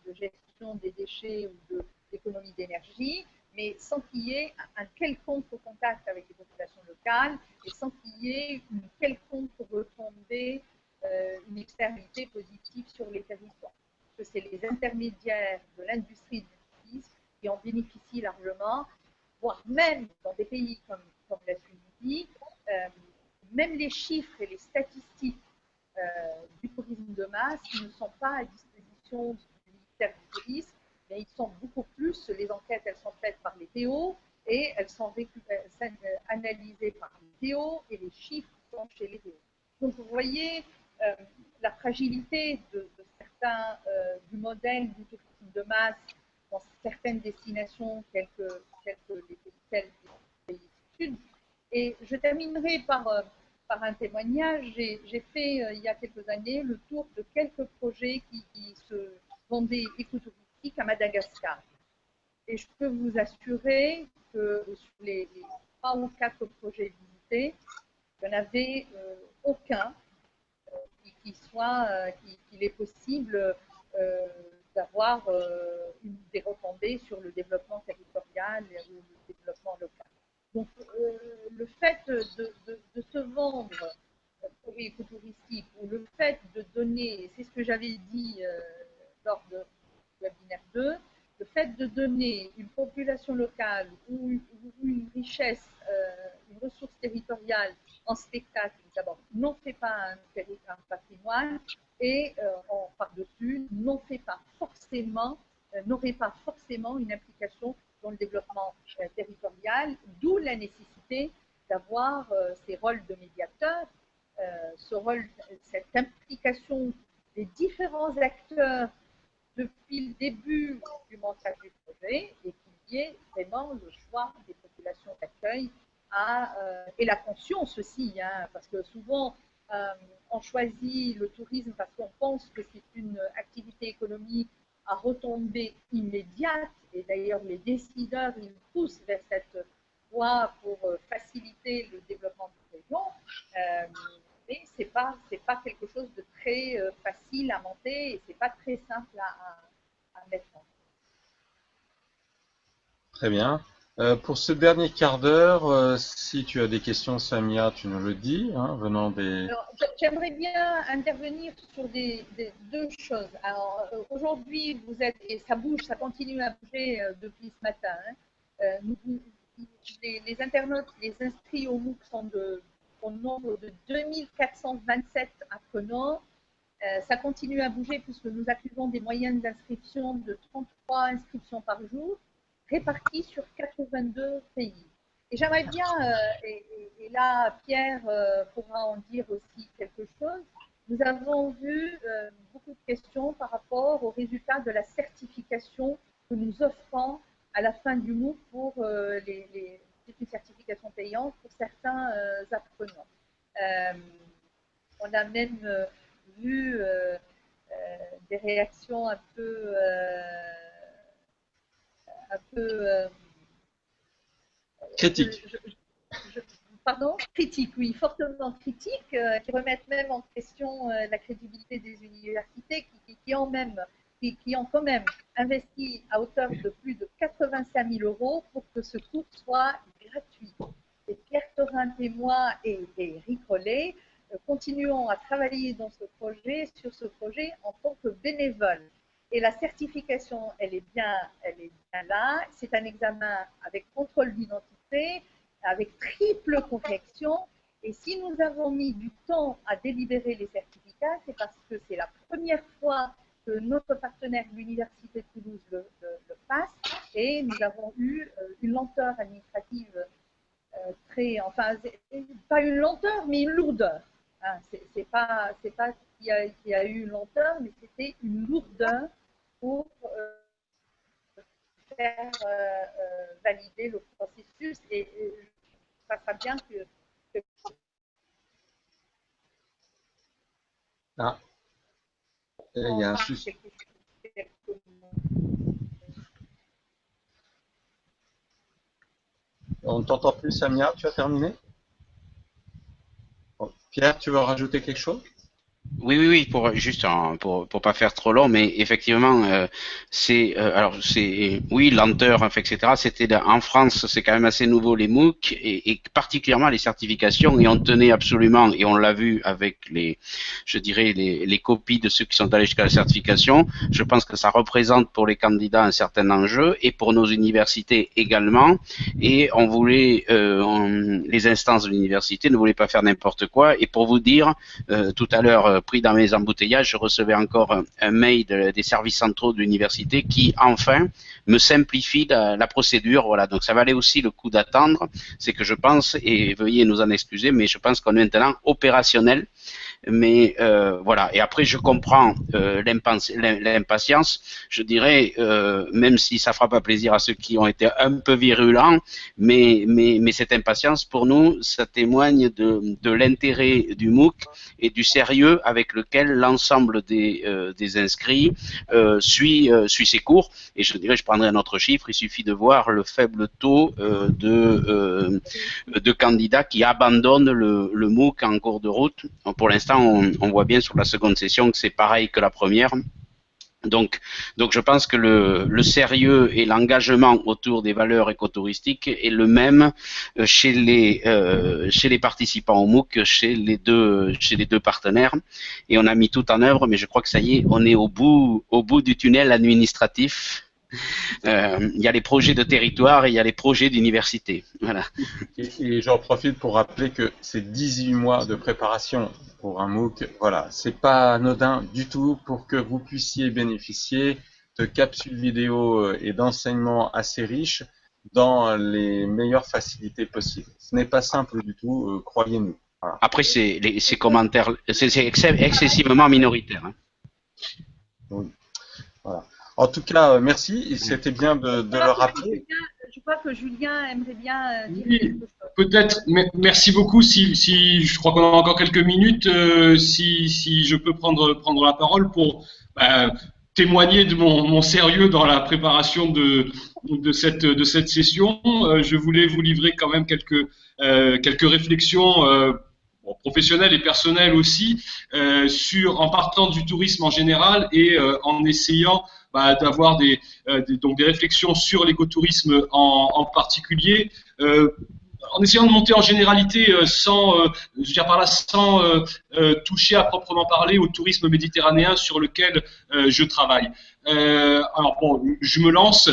de gestion des déchets ou d'économie d'énergie, mais sans qu'il y ait un quelconque contact avec les populations locales et sans qu'il y ait une quelconque retombée, euh, une externalité positive sur les territoires. Parce que c'est les intermédiaires de l'industrie du tourisme qui en bénéficient largement, voire même dans des pays comme, comme la Tunisie, euh, même les chiffres et les statistiques euh, du tourisme de masse ne sont pas à disposition du ministère du tourisme, mais ils sont beaucoup plus, les enquêtes, elles sont faites par les PO et elles sont analysées par les PO et les chiffres sont chez les PO. Donc vous voyez euh, la fragilité de, certains euh, du modèle du tourisme de masse dans certaines destinations telles que, les pays, du Sud. Et je terminerai par par un témoignage, j'ai fait euh, il y a quelques années le tour de quelques projets qui, se vendaient à Madagascar. Et je peux vous assurer que sur les, trois ou quatre projets visités, il n'y en avait euh, aucun euh, qui, soit, qu'il est possible d'avoir des retombées sur le développement territorial ou le développement local. Donc, euh, le fait de, se vendre pour écotouristique ou le fait de donner, c'est ce que j'avais dit euh, lors de webinaire 2, le fait de donner une population locale ou une, richesse, euh, une ressource territoriale en spectacle, d'abord, n'en fait pas un, patrimoine et en par-dessus, n'en fait pas forcément, n'aurait pas forcément une implication dans le développement euh, territorial, d'où la nécessité d'avoir euh, ces rôles de médiateurs, euh, ce rôle, cette implication des différents acteurs depuis le début du montage du projet et qu'il y ait vraiment le choix des populations d'accueil et la conscience aussi, hein, parce que souvent on choisit le tourisme parce qu'on pense que c'est une activité économique à retomber immédiate, et d'ailleurs les décideurs, ils poussent vers cette voie pour euh, faciliter le développement de région, euh, mais ce n'est pas, pas quelque chose de très euh, facile à monter et ce n'est pas très simple à, à mettre en place. Très bien. Euh, pour ce dernier quart d'heure, euh, si tu as des questions, Samia, tu nous le dis, hein, venant des... J'aimerais bien intervenir sur des, deux choses. Alors, aujourd'hui, vous êtes, et ça bouge, ça continue à bouger depuis ce matin. Hein. les, internautes, les inscrits au MOOC sont de, au nombre de 2427 apprenants. ça continue à bouger puisque nous accusons des moyennes d'inscription de 33 inscriptions par jour répartis sur 82 pays. Et j'aimerais bien, euh, et, là Pierre euh, pourra en dire aussi quelque chose, nous avons vu euh, beaucoup de questions par rapport aux résultats de la certification que nous offrons à la fin du MOOC pour les, une certification payante pour certains apprenants. on a même vu des réactions un peu un peu... Euh, critique. pardon? Critique, oui, fortement critique, euh, qui remettent même en question euh, la crédibilité des universités, qui, ont même, qui, ont quand même investi à hauteur de plus de 85 000 euros pour que ce cours soit gratuit. Et Pierre Torin et moi et, et Eric Rollet continuons à travailler dans ce projet, sur ce projet en tant que bénévoles. Et la certification, elle est bien, elle est bien là. C'est un examen avec contrôle d'identité. avec triple correction. Et si nous avons mis du temps à délibérer les certificats, c'est parce que c'est la première fois que notre partenaire, l'Université de Toulouse, le, passe. Et nous avons eu euh, une lenteur administrative euh, très, enfin, pas une lenteur, mais une lourdeur. Hein, c'est pas, c'est pas qu'il y, a eu une lenteur, mais c'était une lourdeur pour euh, faire valider le processus. Et, ça sera bien que ah. Il y a un souci. On ne t'entend plus, Samia. Tu as terminé? Pierre, tu veux rajouter quelque chose? Oui, oui, oui, pour juste pour pour pas faire trop long, mais effectivement, euh, c'est euh, alors c'est oui lenteur, etc. C'était en France, c'est quand même assez nouveau les MOOC et, particulièrement les certifications et on tenait absolument et on l'a vu avec les, je dirais les, les copies de ceux qui sont allés jusqu'à la certification. Je pense que ça représente pour les candidats un certain enjeu et pour nos universités également. Et on voulait euh, les instances de l'université ne voulaient pas faire n'importe quoi. Et pour vous dire, tout à l'heure pris dans mes embouteillages, je recevais encore un, mail des services centraux de l'université qui, enfin, me simplifie la, procédure. Voilà, donc ça valait aussi le coup d'attendre. C'est que je pense, et veuillez nous en excuser, mais je pense qu'on est maintenant opérationnel mais euh, voilà. Et après, je comprends euh, l'impatience. Je dirais, euh, même si ça fera pas plaisir à ceux qui ont été un peu virulents, mais, cette impatience, pour nous, ça témoigne de, l'intérêt du MOOC et du sérieux avec lequel l'ensemble des, inscrits suit, suit ses cours. Et je dirais, je prendrai un autre chiffre, il suffit de voir le faible taux de, de candidats qui abandonnent le, le MOOC en cours de route. Pour l'instant, on, voit bien sur la seconde session que c'est pareil que la première. Donc, je pense que le, sérieux et l'engagement autour des valeurs écotouristiques est le même euh, chez les euh, chez les participants au MOOC chez les deux partenaires. Et on a mis tout en œuvre, mais je crois que ça y est, on est au bout du tunnel administratif il y a les projets de territoire et il y a les projets d'université. Voilà. Et, j'en profite pour rappeler que c'est 18 mois de préparation pour un MOOC. Voilà, c'est pas anodin du tout pour que vous puissiez bénéficier de capsules vidéo euh, et d'enseignements assez riches dans les meilleures facilités possibles. Ce n'est pas simple du tout, euh, croyez-nous. Après, c'est ces commentaires, c'est excessivement minoritaire. Hein. Oui. Voilà. En tout cas, euh, merci. C'était bien de, de le rappeler. je crois que Julien aimerait bien euh, dire quelque chose. Peut-être. Merci beaucoup. Si, si, je crois qu'on a encore quelques minutes, euh, si, si, je peux prendre, prendre la parole pour bah, témoigner de mon, mon, sérieux dans la préparation de, de, cette, de cette session, je voulais vous livrer quand même quelques, quelques réflexions professionnelles et personnelles aussi, sur, en partant du tourisme en général et en essayant bah, d'avoir euh, des, donc des réflexions sur l'écotourisme en, particulier euh, en essayant de monter en généralité euh, sans, je dire par là, sans toucher à proprement parler au tourisme méditerranéen sur lequel je travaille. alors bon, je me lance.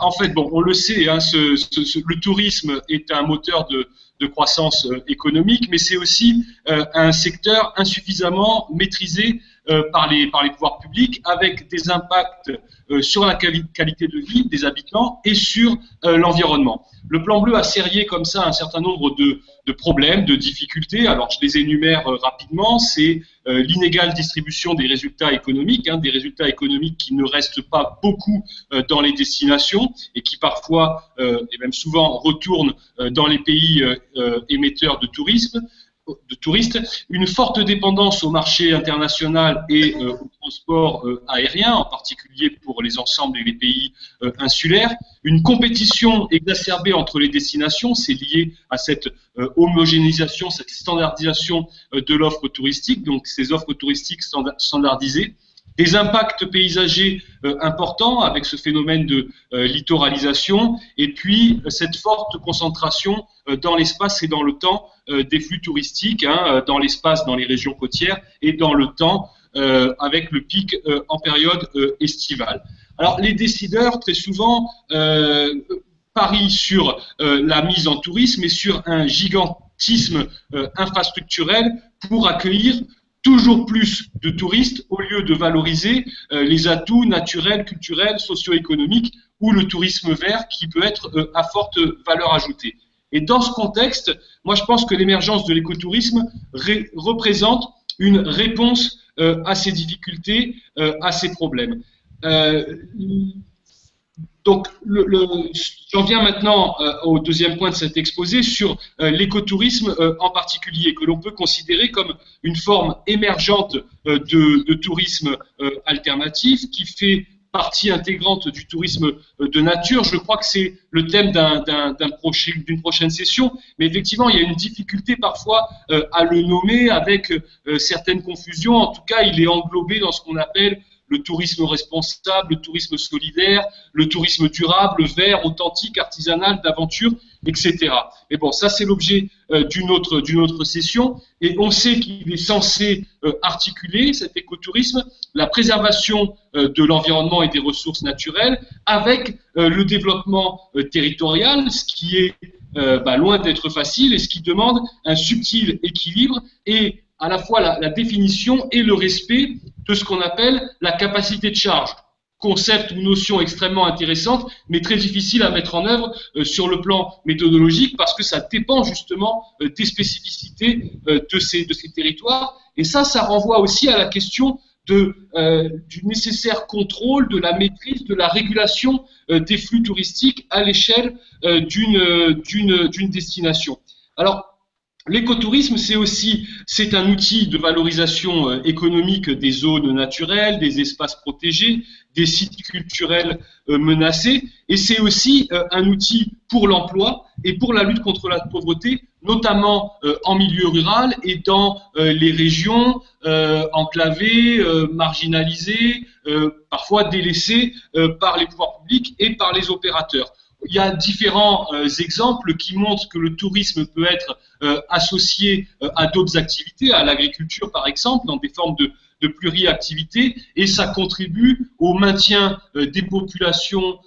en fait, bon, on le sait, hein, le tourisme est un moteur de, croissance économique, mais c'est aussi un secteur insuffisamment maîtrisé par, les, par les pouvoirs publics avec des impacts euh, sur la qualité de vie des habitants et sur euh, l'environnement. Le plan bleu a serré comme ça un certain nombre de, de problèmes, de difficultés. Alors je les énumère rapidement. C'est l'inégale distribution des résultats économiques, hein, des résultats économiques qui ne restent pas beaucoup dans les destinations et qui parfois, et même souvent, retournent dans les pays émetteurs de tourisme de touristes, une forte dépendance au marché international et euh, au transport euh, aérien, en particulier pour les ensembles et les pays euh, insulaires, une compétition exacerbée entre les destinations, c'est lié à cette homogénéisation, cette standardisation de l'offre touristique, donc ces offres touristiques standardisées, des impacts paysagers importants avec ce phénomène de littoralisation, et puis cette forte concentration dans l'espace et dans le temps euh, des flux touristiques hein, euh, dans l'espace, dans les régions côtières et dans le temps euh, avec le pic en période estivale. Alors les décideurs, très souvent, parie sur la mise en tourisme et sur un gigantisme infrastructurel pour accueillir toujours plus de touristes au lieu de valoriser les atouts naturels, culturels, socio-économiques ou le tourisme vert qui peut être à forte valeur ajoutée. Et dans ce contexte, moi je pense que l'émergence de l'écotourisme représente une réponse euh, à ces difficultés, euh, à ces problèmes. Euh, donc, j'en viens maintenant au deuxième point de cet exposé sur l'écotourisme en particulier, que l'on peut considérer comme une forme émergente de, tourisme alternatif qui fait partie intégrante du tourisme euh, de nature. Je crois que c'est le thème d'une prochain, prochaine session, mais effectivement, il y a une difficulté parfois euh, à le nommer avec euh, certaines confusions. En tout cas, il est englobé dans ce qu'on appelle le tourisme responsable, le tourisme solidaire, le tourisme durable, vert, authentique, artisanal, d'aventure, etc. Mais bon, ça c'est l'objet euh, d'une autre, d'une autre session, et on sait qu'il est censé euh, articuler cet écotourisme, la préservation euh, de l'environnement et des ressources naturelles, avec le développement territorial, ce qui est bah, loin d'être facile et ce qui demande un subtil équilibre et à la fois la, définition et le respect de ce qu'on appelle la capacité de charge. Concept ou notion extrêmement intéressante, mais très difficile à mettre en œuvre euh, sur le plan méthodologique parce que ça dépend justement euh, des spécificités euh, de, ces, de ces territoires. Et ça, ça renvoie aussi à la question du nécessaire contrôle, de la maîtrise, de la régulation des flux touristiques à l'échelle d'une destination. Alors, L'écotourisme, c'est aussi c'est un outil de valorisation euh, économique des zones naturelles, des espaces protégés, des sites culturels euh, menacés, et c'est aussi euh, un outil pour l'emploi et pour la lutte contre la pauvreté, notamment en milieu rural et dans les régions enclavées, marginalisées, parfois délaissées par les pouvoirs publics et par les opérateurs il y a différents euh, exemples qui montrent que le tourisme peut être euh, associé euh, à d'autres activités, à l'agriculture par exemple, dans des formes de, de pluriactivité, et ça contribue au maintien des populations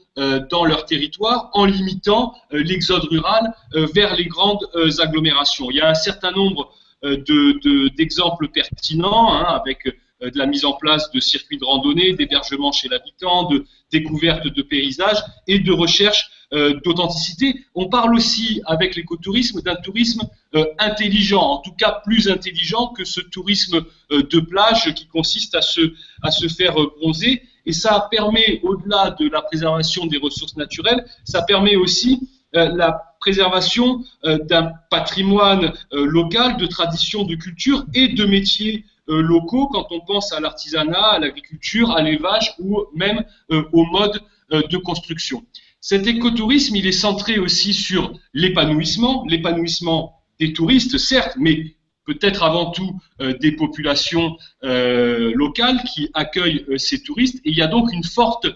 dans leur territoire en limitant l'exode rural vers les grandes agglomérations. Il y a un certain nombre d'exemples de, pertinents hein, avec de la mise en place de circuits de randonnée, d'hébergement chez l'habitant, de découverte de paysages et de recherche euh, d'authenticité. On parle aussi avec l'écotourisme d'un tourisme euh, intelligent, en tout cas plus intelligent que ce tourisme euh, de plage qui consiste à se, à se faire bronzer. Et ça permet, au-delà de la préservation des ressources naturelles, ça permet aussi la préservation d'un patrimoine local, de traditions, de culture et de métiers locaux quand on pense à l'artisanat, à l'agriculture, à l'élevage ou même au mode de construction. Cet écotourisme, il est centré aussi sur l'épanouissement, l'épanouissement des touristes, certes, mais peut-être avant tout euh, des populations euh, locales qui accueillent euh, ces touristes. Et il y a donc une forte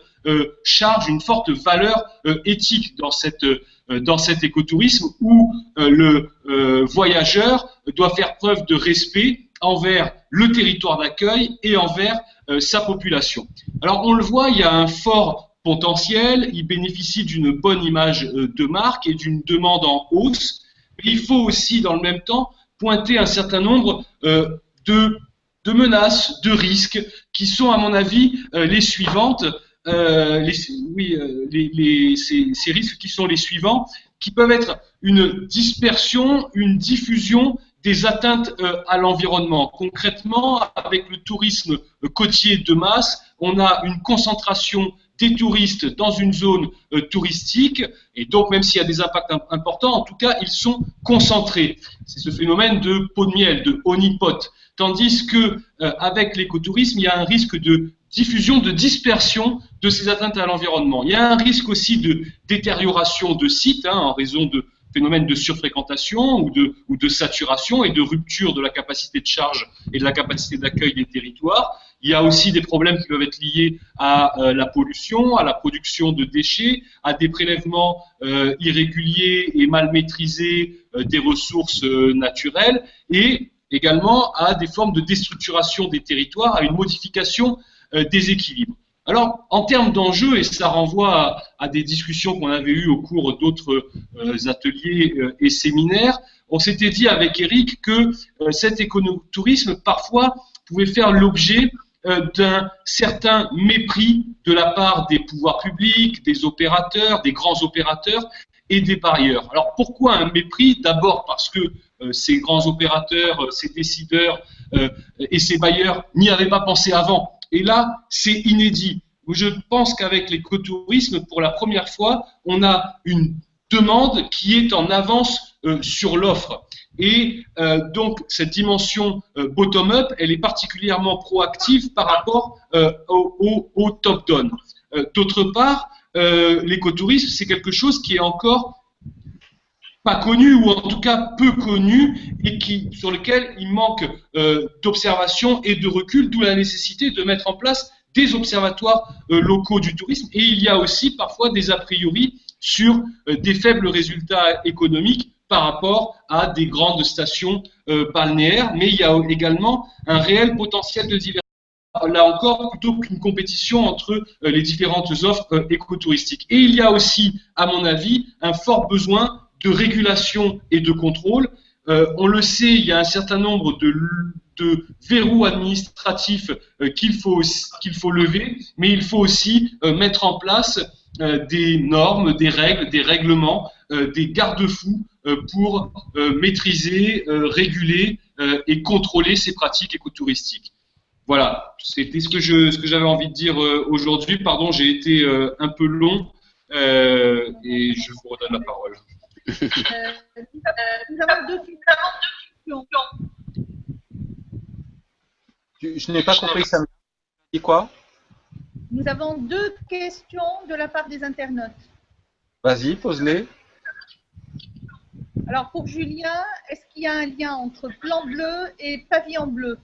charge, une forte valeur éthique dans, cette, dans cet écotourisme où le voyageur doit faire preuve de respect envers le territoire d'accueil et envers sa population. Alors on le voit, il y a un fort potentiel, il bénéficie d'une bonne image euh, de marque et d'une demande en hausse. Il faut aussi, dans le même temps, pointer un certain nombre euh, de, menaces, de risques, qui sont, à mon avis, euh, les suivantes. oui, les, ces, risques qui sont les suivants, qui peuvent être une dispersion, une diffusion des atteintes à l'environnement. Concrètement, avec le tourisme côtier de masse, on a une concentration des touristes dans une zone euh, touristique, et donc même s'il y a des impacts importants, en tout cas, ils sont concentrés. C'est ce phénomène de pot de miel, de honeypot. Tandis que euh, avec l'écotourisme, il y a un risque de diffusion, de dispersion de ces atteintes à l'environnement. Il y a un risque aussi de détérioration de sites hein, en raison de phénomènes de surfréquentation ou de, ou de saturation et de rupture de la capacité de charge et de la capacité d'accueil des territoires. Il y a aussi des problèmes qui peuvent être liés à euh, la pollution, à la production de déchets, à des prélèvements euh, irréguliers et mal maîtrisés euh, des ressources naturelles et également à des formes de déstructuration des territoires, à une modification des équilibres. Alors, en termes d'enjeux, et ça renvoie à, des discussions qu'on avait eues au cours d'autres ateliers et séminaires, on s'était dit avec Eric que cet éconotourisme, parfois, pouvait faire l'objet d'un certain mépris de la part des pouvoirs publics, des opérateurs, des grands opérateurs et des parieurs. Alors pourquoi un mépris? D'abord parce que ces grands opérateurs, ces décideurs et ces bailleurs n'y avaient pas pensé avant. Et là, c'est inédit. Je pense qu'avec l'écotourisme, pour la première fois, on a une demande qui est en avance euh, sur l'offre. Et euh, donc, cette dimension euh, bottom-up, elle est particulièrement proactive par rapport au, au top-down. D'autre part, l'écotourisme, c'est quelque chose qui est encore pas connu ou en tout cas peu connu et qui, sur lequel il manque euh, d'observation et de recul, d'où la nécessité de mettre en place des observatoires euh, locaux du tourisme. Et il y a aussi parfois des a priori sur euh, des faibles résultats économiques par rapport à des grandes stations balnéaires, mais il y a également un réel potentiel de diversité là encore, plutôt qu'une compétition entre les différentes offres écotouristiques. Et il y a aussi, à mon avis, un fort besoin de régulation et de contrôle. Euh, on le sait, il y a un certain nombre de, verrous administratifs euh, qu'il faut, faut lever, mais il faut aussi euh, mettre en place des normes, des règles, des règlements, des garde-fous pour maîtriser, réguler et contrôler ces pratiques écotouristiques. Voilà, c'était ce que j'avais envie de dire aujourd'hui. Pardon, j'ai été un peu long et je vous redonne la parole. Euh, nous avons deux questions. Je, n'ai pas compris ça. Dit quoi Nous avons deux questions de la part des internautes. Vas-y, pose-les. Alors pour Julien, est-ce qu'il y a un lien entre plan bleu et pavillon bleu?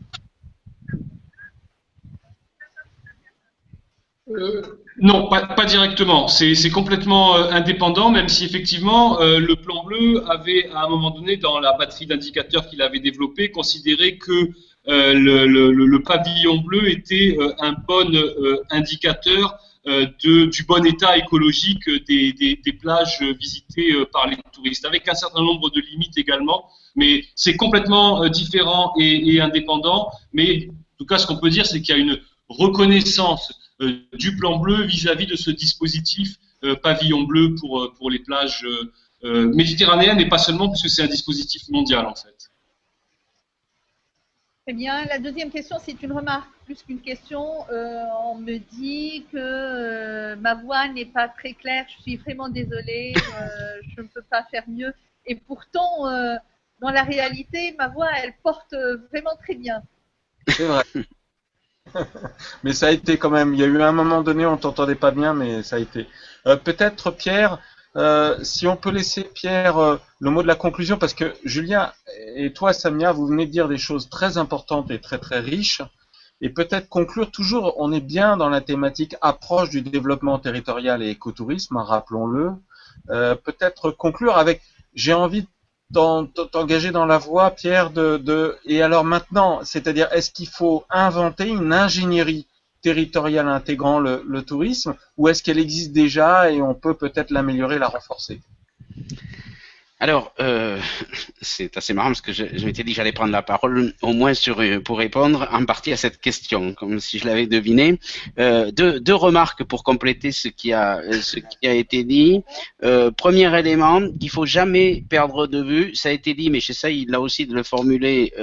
Euh, non, pas, directement. C'est complètement euh, indépendant, même si effectivement euh, le plan bleu avait à un moment donné dans la batterie d'indicateurs qu'il avait développé considéré que le, pavillon bleu était un bon indicateur du bon état écologique des, plages visitées par les touristes, avec un certain nombre de limites également. Mais c'est complètement différent et, et indépendant. Mais en tout cas, ce qu'on peut dire, c'est qu'il y a une reconnaissance du plan bleu vis-à-vis de ce dispositif euh, pavillon bleu pour, euh, pour les plages méditerranéennes et pas seulement parce que c'est un dispositif mondial en fait. Très bien. La deuxième question, c'est une remarque plus qu'une question. on me dit que ma voix n'est pas très claire. Je suis vraiment désolée. je ne peux pas faire mieux. Et pourtant, dans la réalité, ma voix, elle porte vraiment très bien. C'est vrai. mais ça a été quand même. Il y a eu un moment donné, on t'entendait pas bien, mais ça a été. Euh, peut-être Pierre, euh, si on peut laisser Pierre euh, le mot de la conclusion, parce que Julien et toi, Samia, vous venez de dire des choses très importantes et très très riches. Et peut-être conclure toujours, on est bien dans la thématique approche du développement territorial et écotourisme, rappelons-le. peut-être conclure avec, j'ai envie de t'engager dans la voie, Pierre, de, et alors maintenant, c'est-à-dire est-ce qu'il faut inventer une ingénierie territoriale intégrant le tourisme ou est-ce qu'elle existe déjà et on peut peut-être l'améliorer, la renforcer? Alors, euh, c'est assez marrant parce que je, m'étais dit que j'allais prendre la parole au moins sur, euh, pour répondre en partie à cette question, comme si je l'avais deviné. Euh, deux, remarques pour compléter ce qui a, été dit. Premier élément, il faut jamais perdre de vue, ça a été dit, mais j'essaye là aussi de le formuler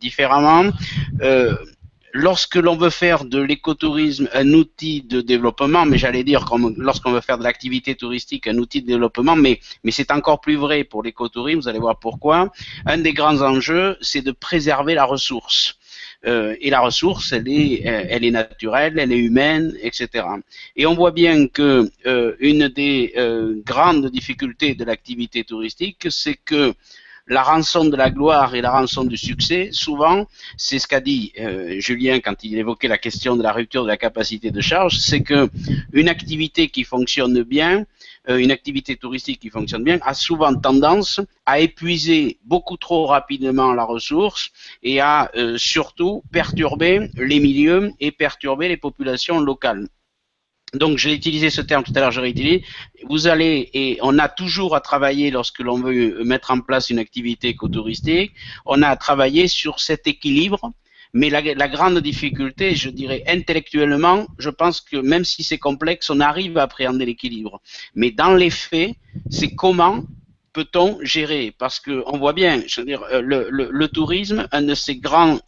différemment lorsque l'on veut faire de l'écotourisme un outil de développement, mais j'allais dire lorsqu'on veut faire de l'activité touristique un outil de développement, mais, mais c'est encore plus vrai pour l'écotourisme, vous allez voir pourquoi. Un des grands enjeux, c'est de préserver la ressource. Euh, et la ressource, elle est, euh, elle est naturelle, elle est humaine, etc. Et on voit bien que euh, une des euh, grandes difficultés de l'activité touristique, c'est que la rançon de la gloire et la rançon du succès, souvent, c'est ce qu'a dit euh, Julien quand il évoquait la question de la rupture de la capacité de charge, c'est que une activité qui fonctionne bien euh, une activité touristique qui fonctionne bien, a souvent tendance à épuiser beaucoup trop rapidement la ressource et à euh, surtout perturber les milieux et perturber les populations locales. Donc, j'ai utilisé ce terme tout à l'heure, je réutilise. Vous allez, et on a toujours à travailler lorsque l'on veut mettre en place une activité écotouristique, on a à travailler sur cet équilibre mais la, grande difficulté, je dirais intellectuellement, je pense que même si c'est complexe, on arrive à appréhender l'équilibre. Mais dans les faits, c'est comment peut-on gérer? Parce que on voit bien, je veux dire, euh, le, le tourisme, un de ses grands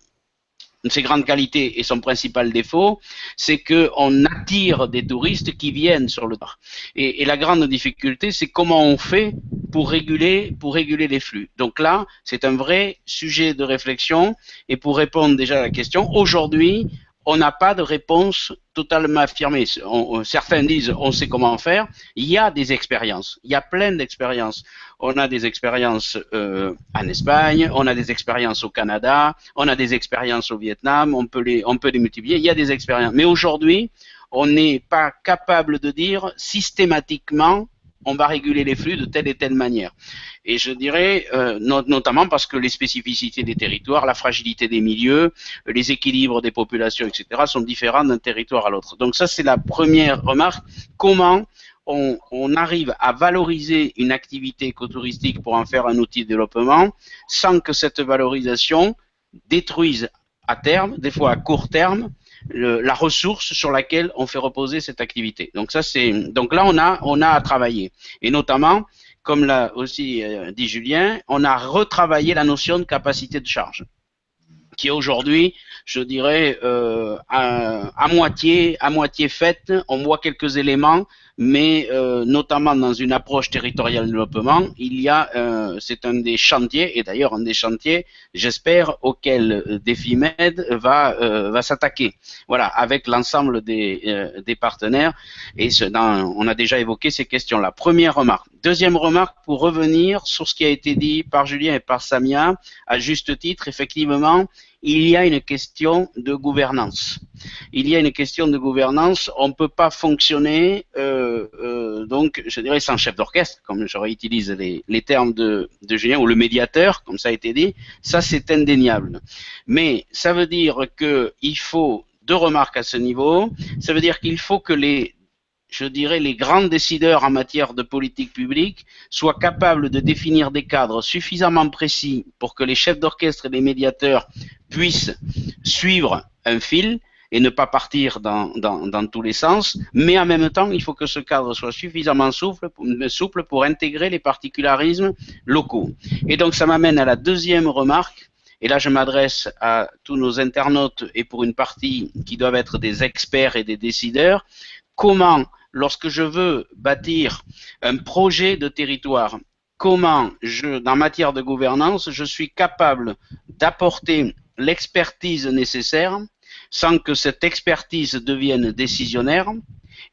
ses grandes qualités et son principal défaut, c'est qu'on attire des touristes qui viennent sur le parc. Et, la grande difficulté, c'est comment on fait pour réguler les flux. Donc là, c'est un vrai sujet de réflexion. Et pour répondre déjà à la question, aujourd'hui, on n'a pas de réponse totalement affirmée. Certains disent on sait comment faire. Il y a des expériences. Il y a plein d'expériences. On a des expériences euh, en Espagne, on a des expériences au Canada, on a des expériences au Vietnam. On peut les, on peut les multiplier. Il y a des expériences. Mais aujourd'hui, on n'est pas capable de dire systématiquement on va réguler les flux de telle et telle manière. Et je dirais, euh, not notamment parce que les spécificités des territoires, la fragilité des milieux, les équilibres des populations, etc., sont différents d'un territoire à l'autre. Donc ça, c'est la première remarque. Comment on, on, arrive à valoriser une activité écotouristique pour en faire un outil de développement sans que cette valorisation détruise à terme, des fois à court terme, la ressource sur laquelle on fait reposer cette activité. Donc ça c'est donc là on a on a à travailler et notamment comme l'a aussi euh, dit Julien, on a retravaillé la notion de capacité de charge qui est aujourd'hui, je dirais, euh, à, à, moitié, à moitié faite. On voit quelques éléments, mais euh, notamment dans une approche territoriale de développement, il y a, euh, c'est un des chantiers, et d'ailleurs un des chantiers, j'espère, auquel euh, DefiMed va euh, va s'attaquer. Voilà, avec l'ensemble des, euh, des partenaires. Et ce, dans, on a déjà évoqué ces questions-là. Première remarque. Deuxième remarque pour revenir sur ce qui a été dit par Julien et par Samia, à juste titre, effectivement, il y a une question de gouvernance. Il y a une question de gouvernance. On ne peut pas fonctionner, euh, euh, donc, je dirais, sans chef d'orchestre, comme je réutilise les, termes de, de, Julien, ou le médiateur, comme ça a été dit. Ça, c'est indéniable. Mais ça veut dire qu'il faut deux remarques à ce niveau. Ça veut dire qu'il faut que les je dirais, les grands décideurs en matière de politique publique soient capables de définir des cadres suffisamment précis pour que les chefs d'orchestre et les médiateurs puissent suivre un fil et ne pas partir dans, tous les sens, mais en même temps, il faut que ce cadre soit suffisamment souple, souple pour intégrer les particularismes locaux. Et donc, ça m'amène à la deuxième remarque, et là je m'adresse à tous nos internautes et pour une partie qui doivent être des experts et des décideurs, comment lorsque je veux bâtir un projet de territoire, comment je, dans matière de gouvernance, je suis capable d'apporter l'expertise nécessaire sans que cette expertise devienne décisionnaire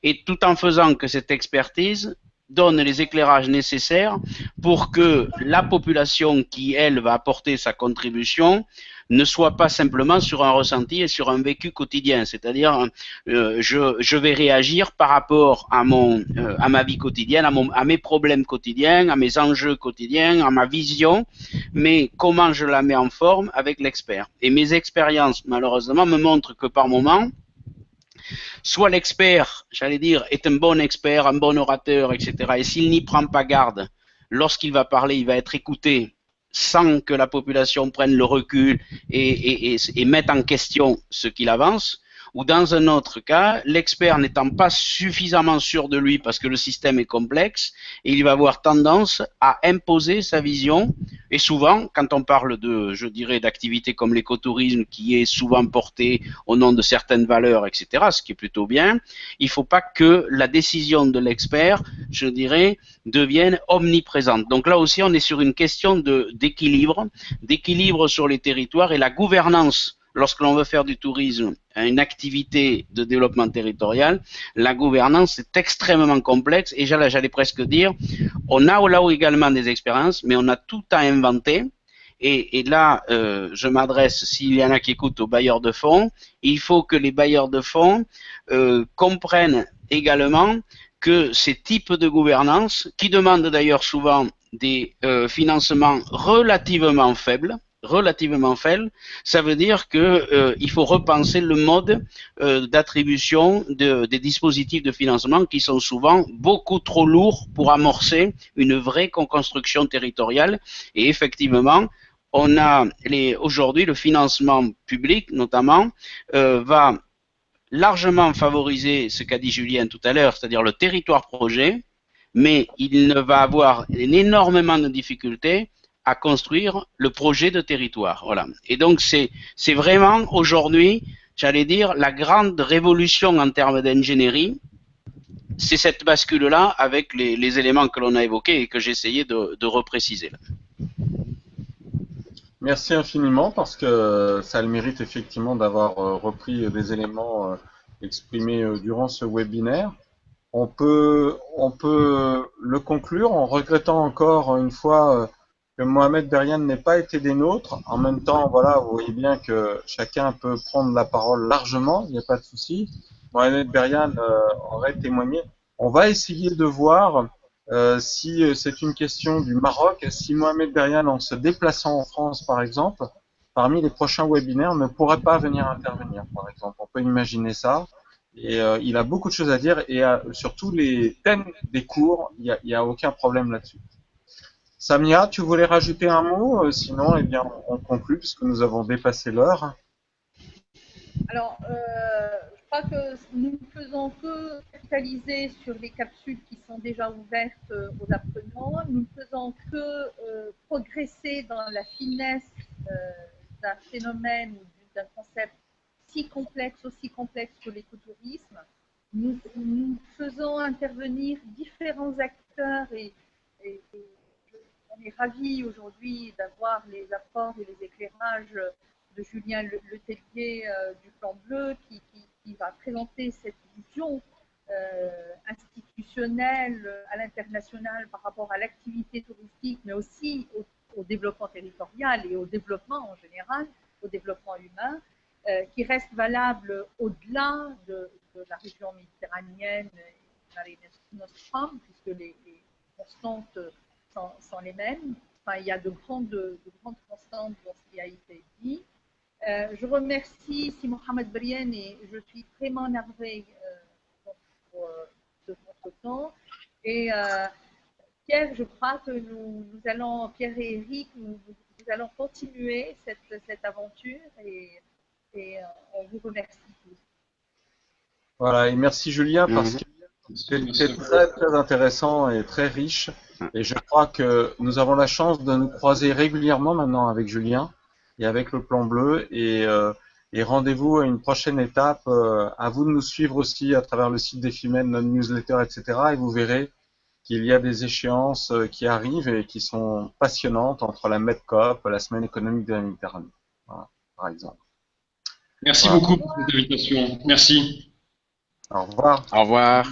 et tout en faisant que cette expertise donne les éclairages nécessaires pour que la population qui, elle, va apporter sa contribution ne soit pas simplement sur un ressenti et sur un vécu quotidien. C'est-à-dire, euh, je, vais réagir par rapport à, mon, euh, à ma vie quotidienne, à, à mes problèmes quotidiens, à mes enjeux quotidiens, à ma vision, mais comment je la mets en forme avec l'expert. Et mes expériences, malheureusement, me montrent que par moment, soit l'expert, j'allais dire, est un bon expert, un bon orateur, etc. Et s'il n'y prend pas garde, lorsqu'il va parler, il va être écouté sans que la population prenne le recul et, et, et, et mette en question ce qu'il avance, ou dans un autre cas, l'expert n'étant pas suffisamment sûr de lui parce que le système est complexe, il va avoir tendance à imposer sa vision. Et souvent, quand on parle de, je dirais, d'activités comme l'écotourisme qui est souvent porté au nom de certaines valeurs, etc., ce qui est plutôt bien, il ne faut pas que la décision de l'expert, je dirais, devienne omniprésente. Donc là aussi, on est sur une question d'équilibre, d'équilibre sur les territoires et la gouvernance lorsque l'on veut faire du tourisme une activité de développement territorial, la gouvernance est extrêmement complexe et j'allais presque dire, on a là également des expériences, mais on a tout à inventer. Et, et là, euh, je m'adresse, s'il y en a qui écoutent, aux bailleurs de fonds, il faut que les bailleurs de fonds euh, comprennent également que ces types de gouvernance, qui demandent d'ailleurs souvent des euh, financements relativement faibles, relativement faible, ça veut dire que euh, faut repenser le mode euh, d'attribution de, des dispositifs de financement qui sont souvent beaucoup trop lourds pour amorcer une vraie construction territoriale. Et effectivement, on a aujourd'hui le financement public notamment euh, va largement favoriser ce qu'a dit Julien tout à l'heure, c'est-à-dire le territoire projet, mais il ne va avoir énormément de difficultés à construire le projet de territoire. Voilà. Et donc c'est vraiment aujourd'hui, j'allais dire, la grande révolution en termes d'ingénierie. C'est cette bascule-là avec les, éléments que l'on a évoqués et que j'essayais de, de repréciser. Merci infiniment parce que ça le mérite effectivement d'avoir euh, repris des éléments euh, exprimés euh, durant ce webinaire. On peut, on peut le conclure en regrettant encore une fois que Mohamed Berian n'ait pas été des nôtres. En même temps, voilà, vous voyez bien que chacun peut prendre la parole largement, il n'y a pas de souci. Mohamed Berian euh, aurait témoigné. On va essayer de voir euh, si euh, c'est une question du Maroc, si Mohamed Berian, en se déplaçant en France, par exemple, parmi les prochains webinaires, ne pourrait pas venir intervenir, par exemple. On peut imaginer ça. Et il a beaucoup de choses à dire et sur tous les thèmes des cours, il n'y a, a, aucun problème là-dessus. Samia, tu voulais rajouter un mot euh, Sinon, eh bien, on conclut puisque nous avons dépassé l'heure. Alors, euh, je crois que nous ne faisons que capitaliser sur les capsules qui sont déjà ouvertes euh, aux apprenants. Nous ne faisons que progresser dans la finesse d'un phénomène ou d'un concept si complexe, aussi complexe que l'écotourisme. Nous, faisons intervenir différents acteurs et on est ravis aujourd'hui d'avoir les apports et les éclairages de Julien Le, Le Tellier euh, du Plan Bleu qui, va présenter cette vision euh, institutionnelle à l'international par rapport à l'activité touristique, mais aussi au, développement territorial et au développement en général, au développement humain, euh, qui reste valable au-delà de, de, la région méditerranéenne et Nostrum, puisque les constantes sont, sont, les mêmes. Enfin, il y a de grandes, de grandes constantes dans ce qui a été dit. Euh, je remercie Si Mohamed Brien et je suis vraiment navrée euh, pour, de votre temps. Et euh, Pierre, je crois que nous, nous, allons, Pierre et Eric, nous, nous allons continuer cette, cette aventure et, et on vous remercie tous. Voilà, et merci Julien parce mmh. que c'est très très intéressant et très riche. Et je crois que nous avons la chance de nous croiser régulièrement maintenant avec Julien et avec le plan bleu. Et, euh, et rendez-vous à une prochaine étape. Euh, à vous de nous suivre aussi à travers le site des Femmes, notre newsletter, etc. Et vous verrez qu'il y a des échéances euh, qui arrivent et qui sont passionnantes entre la MEDCOP, la Semaine économique de la Méditerranée, voilà, par exemple. Merci voilà. beaucoup pour cette invitation. Merci. Au revoir. Au revoir.